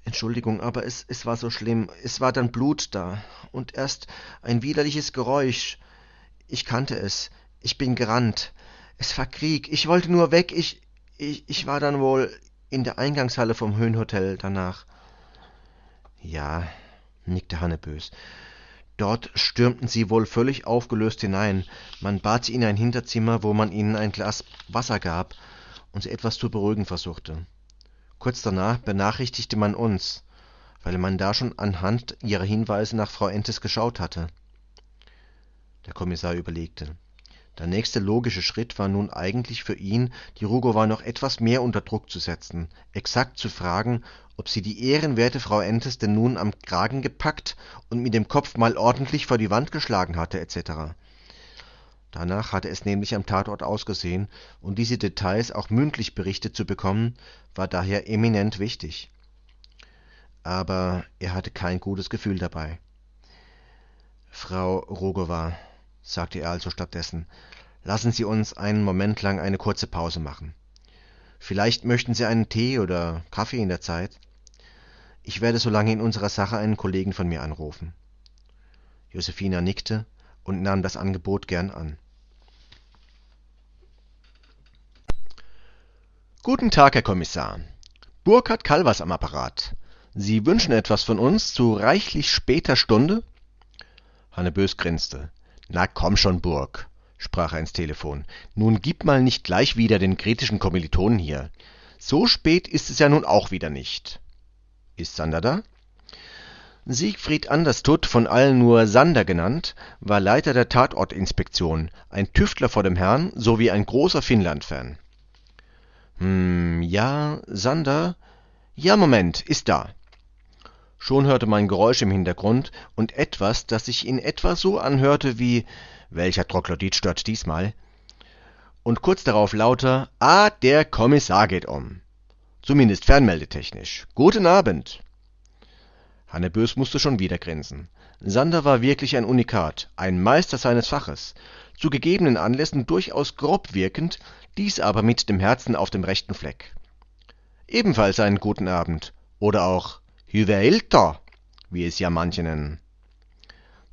Entschuldigung, aber es, es war so schlimm. Es war dann Blut da und erst ein widerliches Geräusch. Ich kannte es. Ich bin gerannt. Es war Krieg. Ich wollte nur weg. Ich, ich, ich war dann wohl in der Eingangshalle vom Höhenhotel danach. Ja, nickte Hannebös. Dort stürmten sie wohl völlig aufgelöst hinein. Man bat sie in ein Hinterzimmer, wo man ihnen ein Glas Wasser gab und sie etwas zu beruhigen versuchte. Kurz danach benachrichtigte man uns, weil man da schon anhand ihrer Hinweise nach Frau Entes geschaut hatte. Der Kommissar überlegte. Der nächste logische Schritt war nun eigentlich für ihn, die Rugova noch etwas mehr unter Druck zu setzen, exakt zu fragen, ob sie die ehrenwerte Frau Entes denn nun am Kragen gepackt und mit dem Kopf mal ordentlich vor die Wand geschlagen hatte etc. Danach hatte es nämlich am Tatort ausgesehen, und diese Details auch mündlich berichtet zu bekommen, war daher eminent wichtig. Aber er hatte kein gutes Gefühl dabei. Frau Rogowa sagte er also stattdessen, lassen Sie uns einen Moment lang eine kurze Pause machen. Vielleicht möchten Sie einen Tee oder Kaffee in der Zeit? Ich werde so lange in unserer Sache einen Kollegen von mir anrufen. Josephina nickte und nahm das Angebot gern an. Guten Tag, Herr Kommissar. Burkhard Kalvers am Apparat. Sie wünschen etwas von uns zu reichlich später Stunde? Hannebös grinste. Na komm schon, Burg, sprach er ins Telefon. Nun gib mal nicht gleich wieder den kritischen Kommilitonen hier. So spät ist es ja nun auch wieder nicht. Ist Sander da? Siegfried Anderstutt, von allen nur Sander genannt, war Leiter der Tatortinspektion, ein Tüftler vor dem Herrn sowie ein großer Finnland-Fan. Hm, ja, Sander? Ja, Moment, ist da. Schon hörte man Geräusch im Hintergrund und etwas, das sich in etwa so anhörte wie Welcher Troglodyt stört diesmal? Und kurz darauf lauter Ah, der Kommissar geht um. Zumindest fernmeldetechnisch. Guten Abend. Hanne Bös musste schon wieder grinsen. Sander war wirklich ein Unikat, ein Meister seines Faches, zu gegebenen Anlässen durchaus grob wirkend, dies aber mit dem Herzen auf dem rechten Fleck. Ebenfalls einen guten Abend oder auch Hyvelta, wie es ja manche nennen.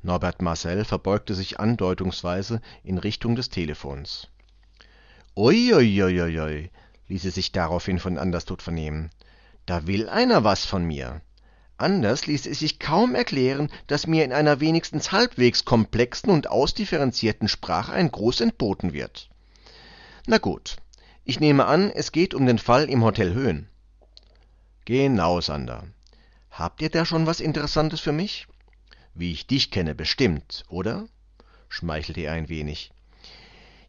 Norbert Marcel verbeugte sich andeutungsweise in Richtung des Telefons. Uiuiuiui, ließ es sich daraufhin von Anderstot vernehmen. Da will einer was von mir. Anders ließ es sich kaum erklären, dass mir in einer wenigstens halbwegs komplexen und ausdifferenzierten Sprache ein Gruß entboten wird. Na gut, ich nehme an, es geht um den Fall im Hotel Höhen. Genau, Sander. Habt ihr da schon was Interessantes für mich? Wie ich dich kenne, bestimmt, oder? schmeichelte er ein wenig.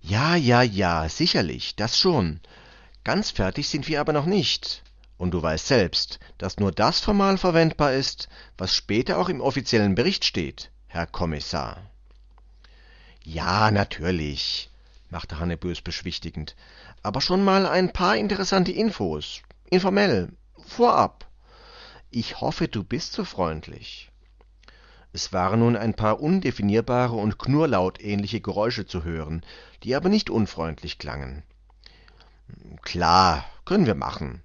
Ja, ja, ja, sicherlich, das schon. Ganz fertig sind wir aber noch nicht. Und du weißt selbst, dass nur das formal verwendbar ist, was später auch im offiziellen Bericht steht, Herr Kommissar. Ja, natürlich, machte Hanne Bös beschwichtigend, aber schon mal ein paar interessante Infos, informell, vorab. Ich hoffe, du bist so freundlich. Es waren nun ein paar undefinierbare und knurlautähnliche Geräusche zu hören, die aber nicht unfreundlich klangen. Klar, können wir machen,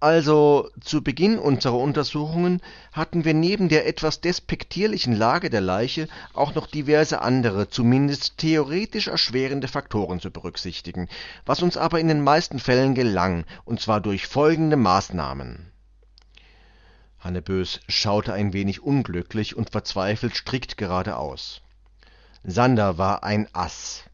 also zu Beginn unserer Untersuchungen hatten wir neben der etwas despektierlichen Lage der Leiche auch noch diverse andere, zumindest theoretisch erschwerende Faktoren zu berücksichtigen, was uns aber in den meisten Fällen gelang, und zwar durch folgende Maßnahmen. Hannebös schaute ein wenig unglücklich und verzweifelt strikt geradeaus. Sander war ein Ass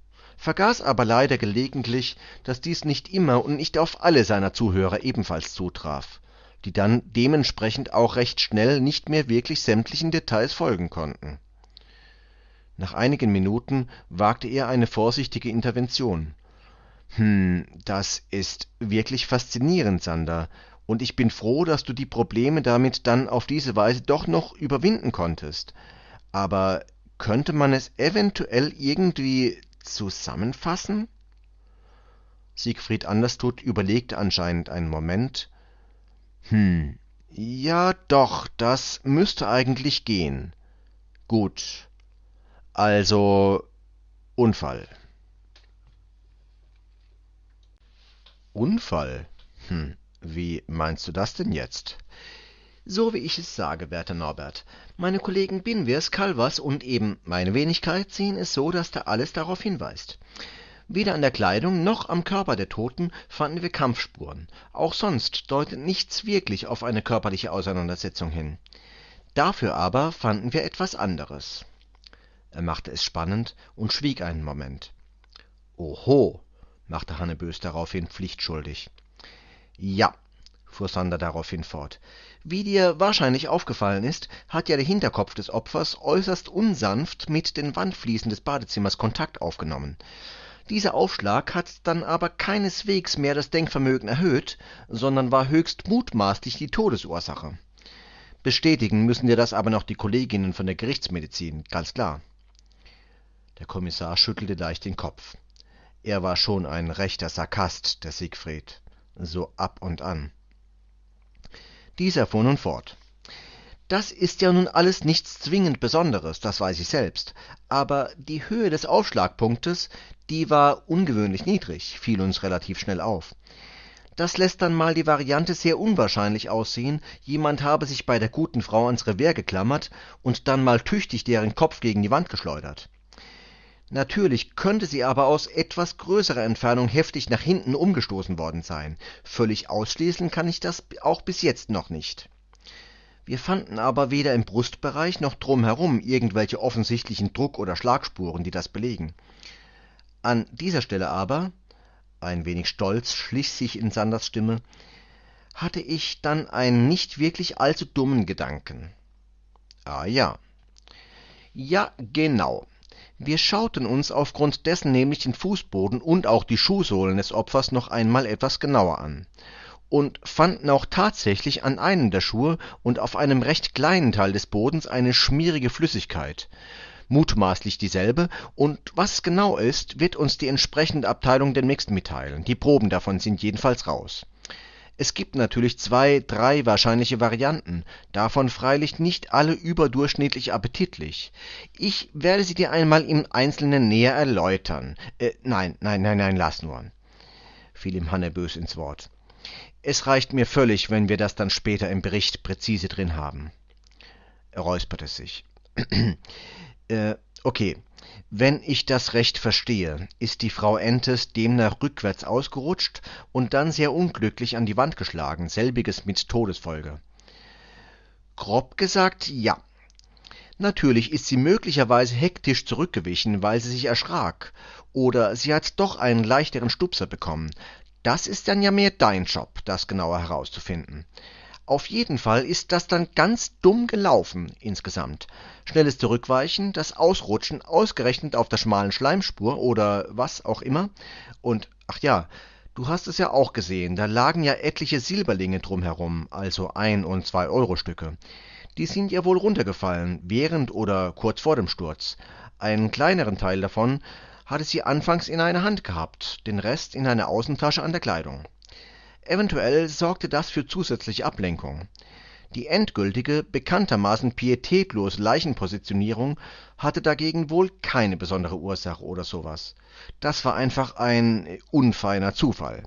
vergaß aber leider gelegentlich, dass dies nicht immer und nicht auf alle seiner Zuhörer ebenfalls zutraf, die dann dementsprechend auch recht schnell nicht mehr wirklich sämtlichen Details folgen konnten. Nach einigen Minuten wagte er eine vorsichtige Intervention. Hm, das ist wirklich faszinierend, Sander, und ich bin froh, dass du die Probleme damit dann auf diese Weise doch noch überwinden konntest. Aber könnte man es eventuell irgendwie zusammenfassen? Siegfried Anderstot überlegte anscheinend einen Moment. Hm, ja doch, das müsste eigentlich gehen. Gut. Also Unfall. Unfall? Hm, wie meinst du das denn jetzt? So wie ich es sage, werter Norbert. Meine Kollegen Binwirs, Calvas und eben meine Wenigkeit sehen es so, dass da alles darauf hinweist. Weder an der Kleidung noch am Körper der Toten fanden wir Kampfspuren. Auch sonst deutet nichts wirklich auf eine körperliche Auseinandersetzung hin. Dafür aber fanden wir etwas anderes. Er machte es spannend und schwieg einen Moment. Oho, machte Hannebös daraufhin pflichtschuldig. Ja, fuhr Sander daraufhin fort. Wie dir wahrscheinlich aufgefallen ist, hat ja der Hinterkopf des Opfers äußerst unsanft mit den Wandfliesen des Badezimmers Kontakt aufgenommen. Dieser Aufschlag hat dann aber keineswegs mehr das Denkvermögen erhöht, sondern war höchst mutmaßlich die Todesursache. Bestätigen müssen dir das aber noch die Kolleginnen von der Gerichtsmedizin, ganz klar. Der Kommissar schüttelte leicht den Kopf. Er war schon ein rechter Sarkast, der Siegfried, so ab und an. Dieser fuhr nun fort. Das ist ja nun alles nichts zwingend Besonderes, das weiß ich selbst. Aber die Höhe des Aufschlagpunktes, die war ungewöhnlich niedrig, fiel uns relativ schnell auf. Das lässt dann mal die Variante sehr unwahrscheinlich aussehen, jemand habe sich bei der guten Frau ans Revers geklammert und dann mal tüchtig deren Kopf gegen die Wand geschleudert. Natürlich könnte sie aber aus etwas größerer Entfernung heftig nach hinten umgestoßen worden sein. Völlig ausschließen kann ich das auch bis jetzt noch nicht. Wir fanden aber weder im Brustbereich noch drumherum irgendwelche offensichtlichen Druck- oder Schlagspuren, die das belegen. An dieser Stelle aber, ein wenig Stolz schlich sich in Sanders Stimme, hatte ich dann einen nicht wirklich allzu dummen Gedanken. Ah ja. Ja, genau. Wir schauten uns aufgrund dessen nämlich den Fußboden und auch die Schuhsohlen des Opfers noch einmal etwas genauer an und fanden auch tatsächlich an einem der Schuhe und auf einem recht kleinen Teil des Bodens eine schmierige Flüssigkeit, mutmaßlich dieselbe, und was genau ist, wird uns die entsprechende Abteilung demnächst mitteilen. Die Proben davon sind jedenfalls raus. Es gibt natürlich zwei, drei wahrscheinliche Varianten, davon freilich nicht alle überdurchschnittlich appetitlich. Ich werde sie dir einmal im Einzelnen näher erläutern. Äh, nein, nein, nein, nein, lass nur, fiel ihm Hanne bös ins Wort. Es reicht mir völlig, wenn wir das dann später im Bericht präzise drin haben. Er räusperte sich. äh, okay. Wenn ich das recht verstehe, ist die Frau Entes demnach rückwärts ausgerutscht und dann sehr unglücklich an die Wand geschlagen, selbiges mit Todesfolge. Grob gesagt, ja. Natürlich ist sie möglicherweise hektisch zurückgewichen, weil sie sich erschrak, oder sie hat doch einen leichteren Stupser bekommen, das ist dann ja mehr dein Job, das genauer herauszufinden. Auf jeden Fall ist das dann ganz dumm gelaufen insgesamt. Schnelles Zurückweichen, das Ausrutschen ausgerechnet auf der schmalen Schleimspur oder was auch immer. Und ach ja, du hast es ja auch gesehen, da lagen ja etliche Silberlinge drumherum, also ein und zwei Euro Stücke. Die sind ja wohl runtergefallen, während oder kurz vor dem Sturz. Einen kleineren Teil davon hatte sie anfangs in einer Hand gehabt, den Rest in einer Außentasche an der Kleidung. Eventuell sorgte das für zusätzliche Ablenkung. Die endgültige, bekanntermaßen pietätlose Leichenpositionierung hatte dagegen wohl keine besondere Ursache oder sowas. Das war einfach ein unfeiner Zufall.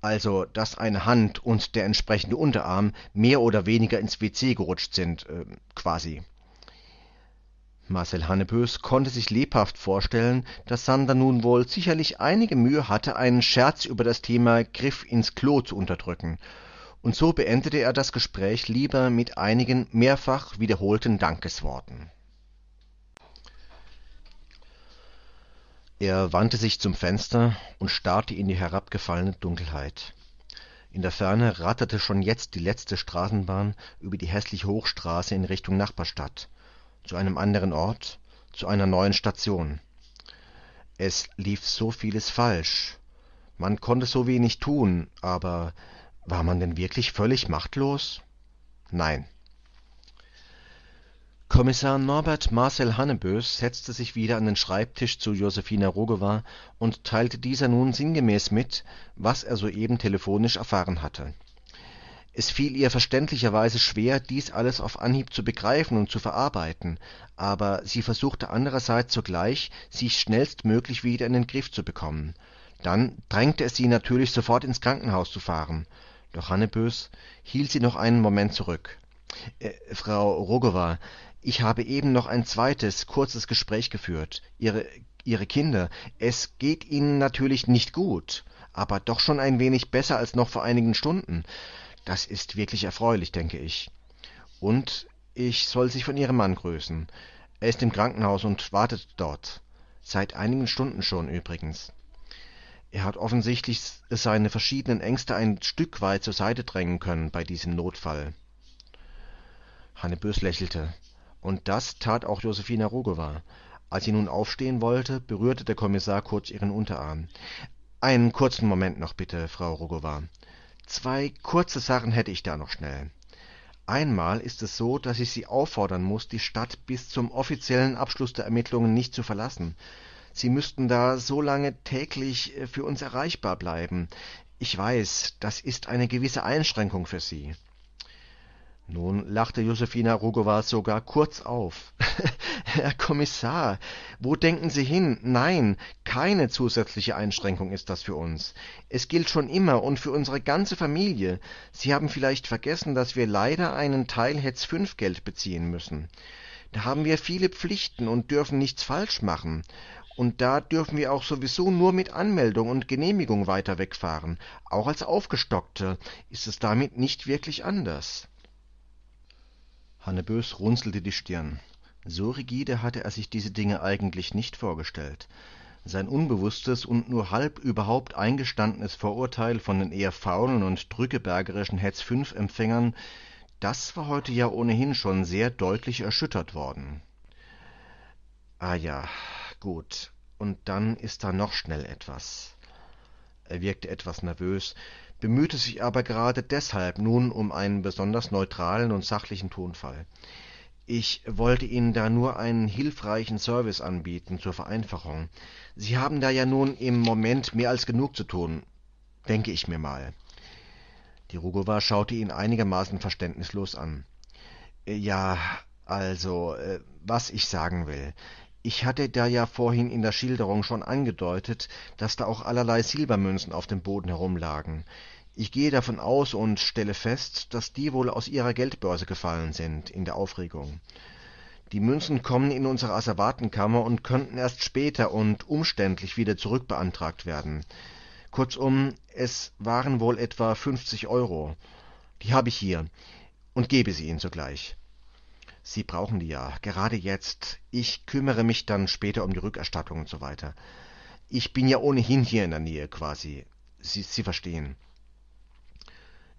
Also, dass eine Hand und der entsprechende Unterarm mehr oder weniger ins WC gerutscht sind, äh, quasi. Marcel Hannebös konnte sich lebhaft vorstellen, dass Sander nun wohl sicherlich einige Mühe hatte, einen Scherz über das Thema Griff ins Klo zu unterdrücken, und so beendete er das Gespräch lieber mit einigen mehrfach wiederholten Dankesworten. Er wandte sich zum Fenster und starrte in die herabgefallene Dunkelheit. In der Ferne ratterte schon jetzt die letzte Straßenbahn über die hässliche Hochstraße in Richtung Nachbarstadt zu einem anderen Ort, zu einer neuen Station. Es lief so vieles falsch. Man konnte so wenig tun, aber war man denn wirklich völlig machtlos? Nein. Kommissar Norbert Marcel Hannebös setzte sich wieder an den Schreibtisch zu Josephine Rogowa und teilte dieser nun sinngemäß mit, was er soeben telefonisch erfahren hatte es fiel ihr verständlicherweise schwer, dies alles auf Anhieb zu begreifen und zu verarbeiten, aber sie versuchte andererseits sogleich, sich schnellstmöglich wieder in den Griff zu bekommen. Dann drängte es sie natürlich, sofort ins Krankenhaus zu fahren. Doch Hannebös hielt sie noch einen Moment zurück. Äh, Frau Rogowa, ich habe eben noch ein zweites, kurzes Gespräch geführt. Ihre, Ihre Kinder, es geht Ihnen natürlich nicht gut, aber doch schon ein wenig besser als noch vor einigen Stunden. Das ist wirklich erfreulich, denke ich. Und ich soll Sie von Ihrem Mann grüßen. Er ist im Krankenhaus und wartet dort. Seit einigen Stunden schon übrigens. Er hat offensichtlich seine verschiedenen Ängste ein Stück weit zur Seite drängen können bei diesem Notfall. Hannebös lächelte. Und das tat auch Josephine Rogowa. Als sie nun aufstehen wollte, berührte der Kommissar kurz ihren Unterarm. Einen kurzen Moment noch bitte, Frau Rogowa. Zwei kurze Sachen hätte ich da noch schnell. Einmal ist es so, dass ich Sie auffordern muss, die Stadt bis zum offiziellen Abschluss der Ermittlungen nicht zu verlassen. Sie müssten da so lange täglich äh, für uns erreichbar bleiben. Ich weiß, das ist eine gewisse Einschränkung für Sie. Nun lachte Josephine Rogowa sogar kurz auf. Herr Kommissar, wo denken Sie hin? Nein, keine zusätzliche Einschränkung ist das für uns. Es gilt schon immer und für unsere ganze Familie. Sie haben vielleicht vergessen, dass wir leider einen Teil Hetz 5 Geld beziehen müssen. Da haben wir viele Pflichten und dürfen nichts falsch machen. und da dürfen wir auch sowieso nur mit Anmeldung und Genehmigung weiter wegfahren. Auch als Aufgestockte ist es damit nicht wirklich anders. Hannebös runzelte die Stirn. So rigide hatte er sich diese Dinge eigentlich nicht vorgestellt. Sein unbewusstes und nur halb überhaupt eingestandenes Vorurteil von den eher faulen und drückebergerischen Hetz-5-Empfängern, das war heute ja ohnehin schon sehr deutlich erschüttert worden. Ah ja, gut. Und dann ist da noch schnell etwas. Er wirkte etwas nervös, bemühte sich aber gerade deshalb nun um einen besonders neutralen und sachlichen Tonfall. Ich wollte Ihnen da nur einen hilfreichen Service anbieten zur Vereinfachung. Sie haben da ja nun im Moment mehr als genug zu tun, denke ich mir mal. Die Rugova schaute ihn einigermaßen verständnislos an. Ja, also, äh, was ich sagen will. Ich hatte da ja vorhin in der Schilderung schon angedeutet, dass da auch allerlei Silbermünzen auf dem Boden herumlagen. Ich gehe davon aus und stelle fest, dass die wohl aus ihrer Geldbörse gefallen sind in der Aufregung. Die Münzen kommen in unsere Asservatenkammer und könnten erst später und umständlich wieder zurückbeantragt werden. Kurzum, es waren wohl etwa fünfzig Euro. Die habe ich hier und gebe sie Ihnen sogleich. Sie brauchen die ja, gerade jetzt. Ich kümmere mich dann später um die Rückerstattung und so weiter. Ich bin ja ohnehin hier in der Nähe quasi. Sie, Sie verstehen.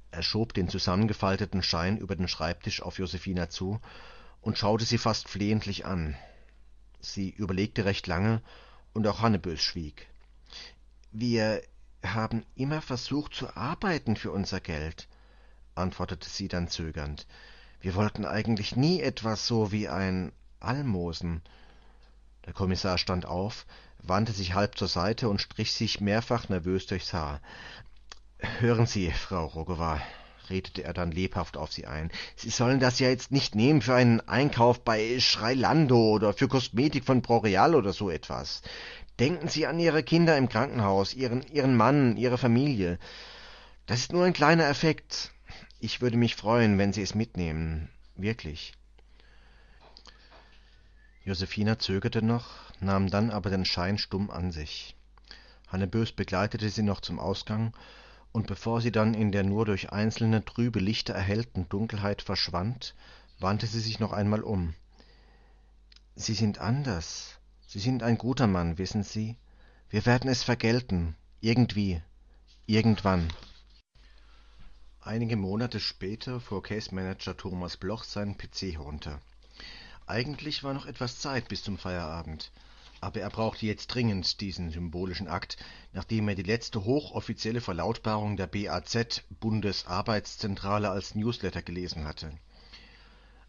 Er schob den zusammengefalteten Schein über den Schreibtisch auf Josephina zu und schaute sie fast flehentlich an. Sie überlegte recht lange, und auch Hannebös schwieg. Wir haben immer versucht zu arbeiten für unser Geld, antwortete sie dann zögernd. Wir wollten eigentlich nie etwas so wie ein Almosen. Der Kommissar stand auf, wandte sich halb zur Seite und strich sich mehrfach nervös durchs Haar. Hören Sie, Frau Rogowa, redete er dann lebhaft auf sie ein, Sie sollen das ja jetzt nicht nehmen für einen Einkauf bei Schreilando oder für Kosmetik von Proreal oder so etwas. Denken Sie an Ihre Kinder im Krankenhaus, Ihren, Ihren Mann, Ihre Familie. Das ist nur ein kleiner Effekt. Ich würde mich freuen, wenn Sie es mitnehmen. Wirklich. Josephina zögerte noch, nahm dann aber den Schein stumm an sich. Hannebös begleitete sie noch zum Ausgang und bevor sie dann in der nur durch einzelne trübe Lichter erhellten Dunkelheit verschwand, wandte sie sich noch einmal um. Sie sind anders. Sie sind ein guter Mann, wissen Sie. Wir werden es vergelten. Irgendwie. Irgendwann. Einige Monate später fuhr Case Manager Thomas Bloch seinen PC herunter. Eigentlich war noch etwas Zeit bis zum Feierabend aber er brauchte jetzt dringend diesen symbolischen Akt, nachdem er die letzte hochoffizielle Verlautbarung der BAZ Bundesarbeitszentrale als Newsletter gelesen hatte.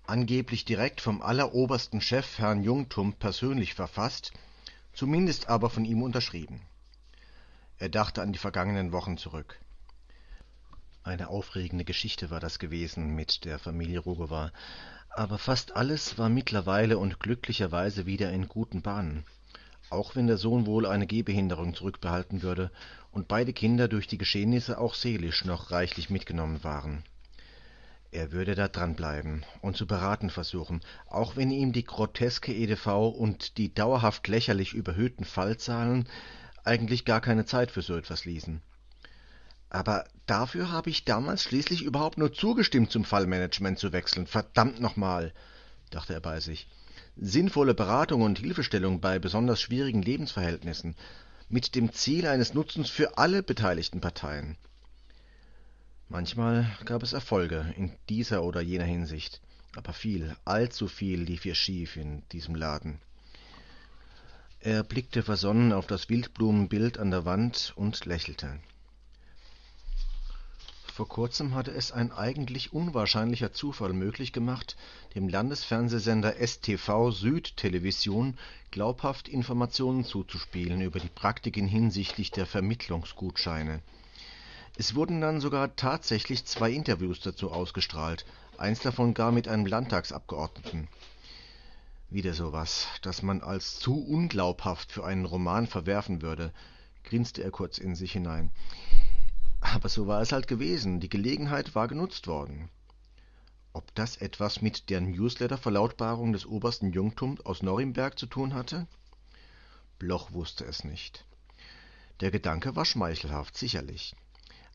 Angeblich direkt vom allerobersten Chef Herrn Jungtum persönlich verfasst, zumindest aber von ihm unterschrieben. Er dachte an die vergangenen Wochen zurück. Eine aufregende Geschichte war das gewesen mit der Familie Rogowa, aber fast alles war mittlerweile und glücklicherweise wieder in guten Bahnen auch wenn der Sohn wohl eine Gehbehinderung zurückbehalten würde und beide Kinder durch die Geschehnisse auch seelisch noch reichlich mitgenommen waren. Er würde da dranbleiben und zu beraten versuchen, auch wenn ihm die groteske EDV und die dauerhaft lächerlich überhöhten Fallzahlen eigentlich gar keine Zeit für so etwas ließen. Aber dafür habe ich damals schließlich überhaupt nur zugestimmt, zum Fallmanagement zu wechseln. Verdammt nochmal, dachte er bei sich sinnvolle Beratung und Hilfestellung bei besonders schwierigen Lebensverhältnissen mit dem Ziel eines Nutzens für alle beteiligten Parteien. Manchmal gab es Erfolge in dieser oder jener Hinsicht, aber viel, allzu viel lief ihr schief in diesem Laden. Er blickte versonnen auf das Wildblumenbild an der Wand und lächelte. Vor kurzem hatte es ein eigentlich unwahrscheinlicher Zufall möglich gemacht, dem Landesfernsehsender STV Südtelevision glaubhaft Informationen zuzuspielen über die Praktiken hinsichtlich der Vermittlungsgutscheine. Es wurden dann sogar tatsächlich zwei Interviews dazu ausgestrahlt, eins davon gar mit einem Landtagsabgeordneten. Wieder sowas, das man als zu unglaubhaft für einen Roman verwerfen würde, grinste er kurz in sich hinein. Aber so war es halt gewesen, die Gelegenheit war genutzt worden. Ob das etwas mit der Newsletter-Verlautbarung des obersten Jungtums aus Norimberg zu tun hatte? Bloch wusste es nicht. Der Gedanke war schmeichelhaft, sicherlich.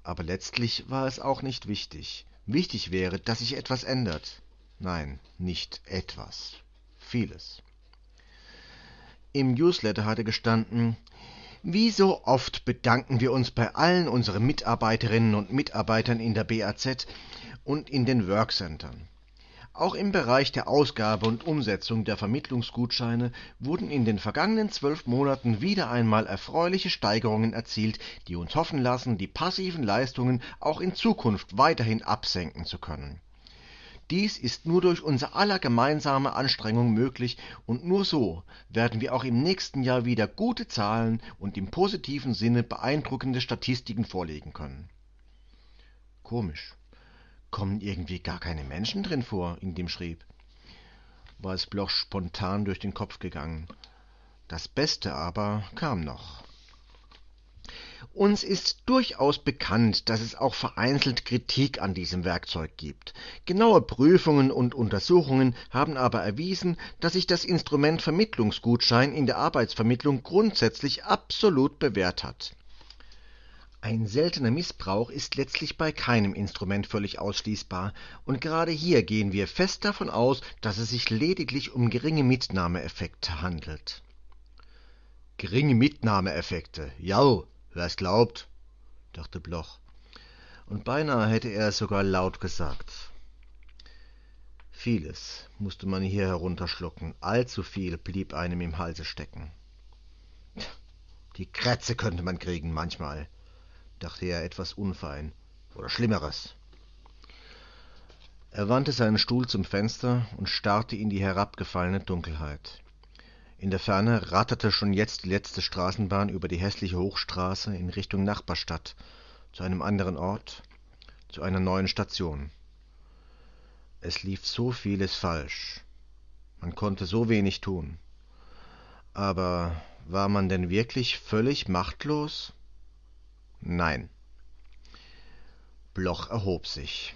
Aber letztlich war es auch nicht wichtig. Wichtig wäre, dass sich etwas ändert. Nein, nicht etwas. Vieles. Im Newsletter hatte gestanden, wie so oft bedanken wir uns bei allen unseren Mitarbeiterinnen und Mitarbeitern in der BAZ und in den Workcentern. Auch im Bereich der Ausgabe und Umsetzung der Vermittlungsgutscheine wurden in den vergangenen zwölf Monaten wieder einmal erfreuliche Steigerungen erzielt, die uns hoffen lassen, die passiven Leistungen auch in Zukunft weiterhin absenken zu können dies ist nur durch unser aller gemeinsame Anstrengung möglich, und nur so werden wir auch im nächsten Jahr wieder gute Zahlen und im positiven Sinne beeindruckende Statistiken vorlegen können. Komisch. Kommen irgendwie gar keine Menschen drin vor, in dem schrieb. War es Bloch spontan durch den Kopf gegangen. Das Beste aber kam noch. Uns ist durchaus bekannt, dass es auch vereinzelt Kritik an diesem Werkzeug gibt. Genaue Prüfungen und Untersuchungen haben aber erwiesen, dass sich das Instrument Vermittlungsgutschein in der Arbeitsvermittlung grundsätzlich absolut bewährt hat. Ein seltener Missbrauch ist letztlich bei keinem Instrument völlig ausschließbar, und gerade hier gehen wir fest davon aus, dass es sich lediglich um geringe Mitnahmeeffekte handelt. Geringe Mitnahmeeffekte, ja, Wer es glaubt, dachte Bloch, und beinahe hätte er es sogar laut gesagt. Vieles musste man hier herunterschlucken, allzu viel blieb einem im Halse stecken. Die Krätze könnte man kriegen manchmal, dachte er etwas unfein, oder Schlimmeres. Er wandte seinen Stuhl zum Fenster und starrte in die herabgefallene Dunkelheit. In der Ferne ratterte schon jetzt die letzte Straßenbahn über die hässliche Hochstraße in Richtung Nachbarstadt, zu einem anderen Ort, zu einer neuen Station. Es lief so vieles falsch. Man konnte so wenig tun. Aber war man denn wirklich völlig machtlos? Nein. Bloch erhob sich.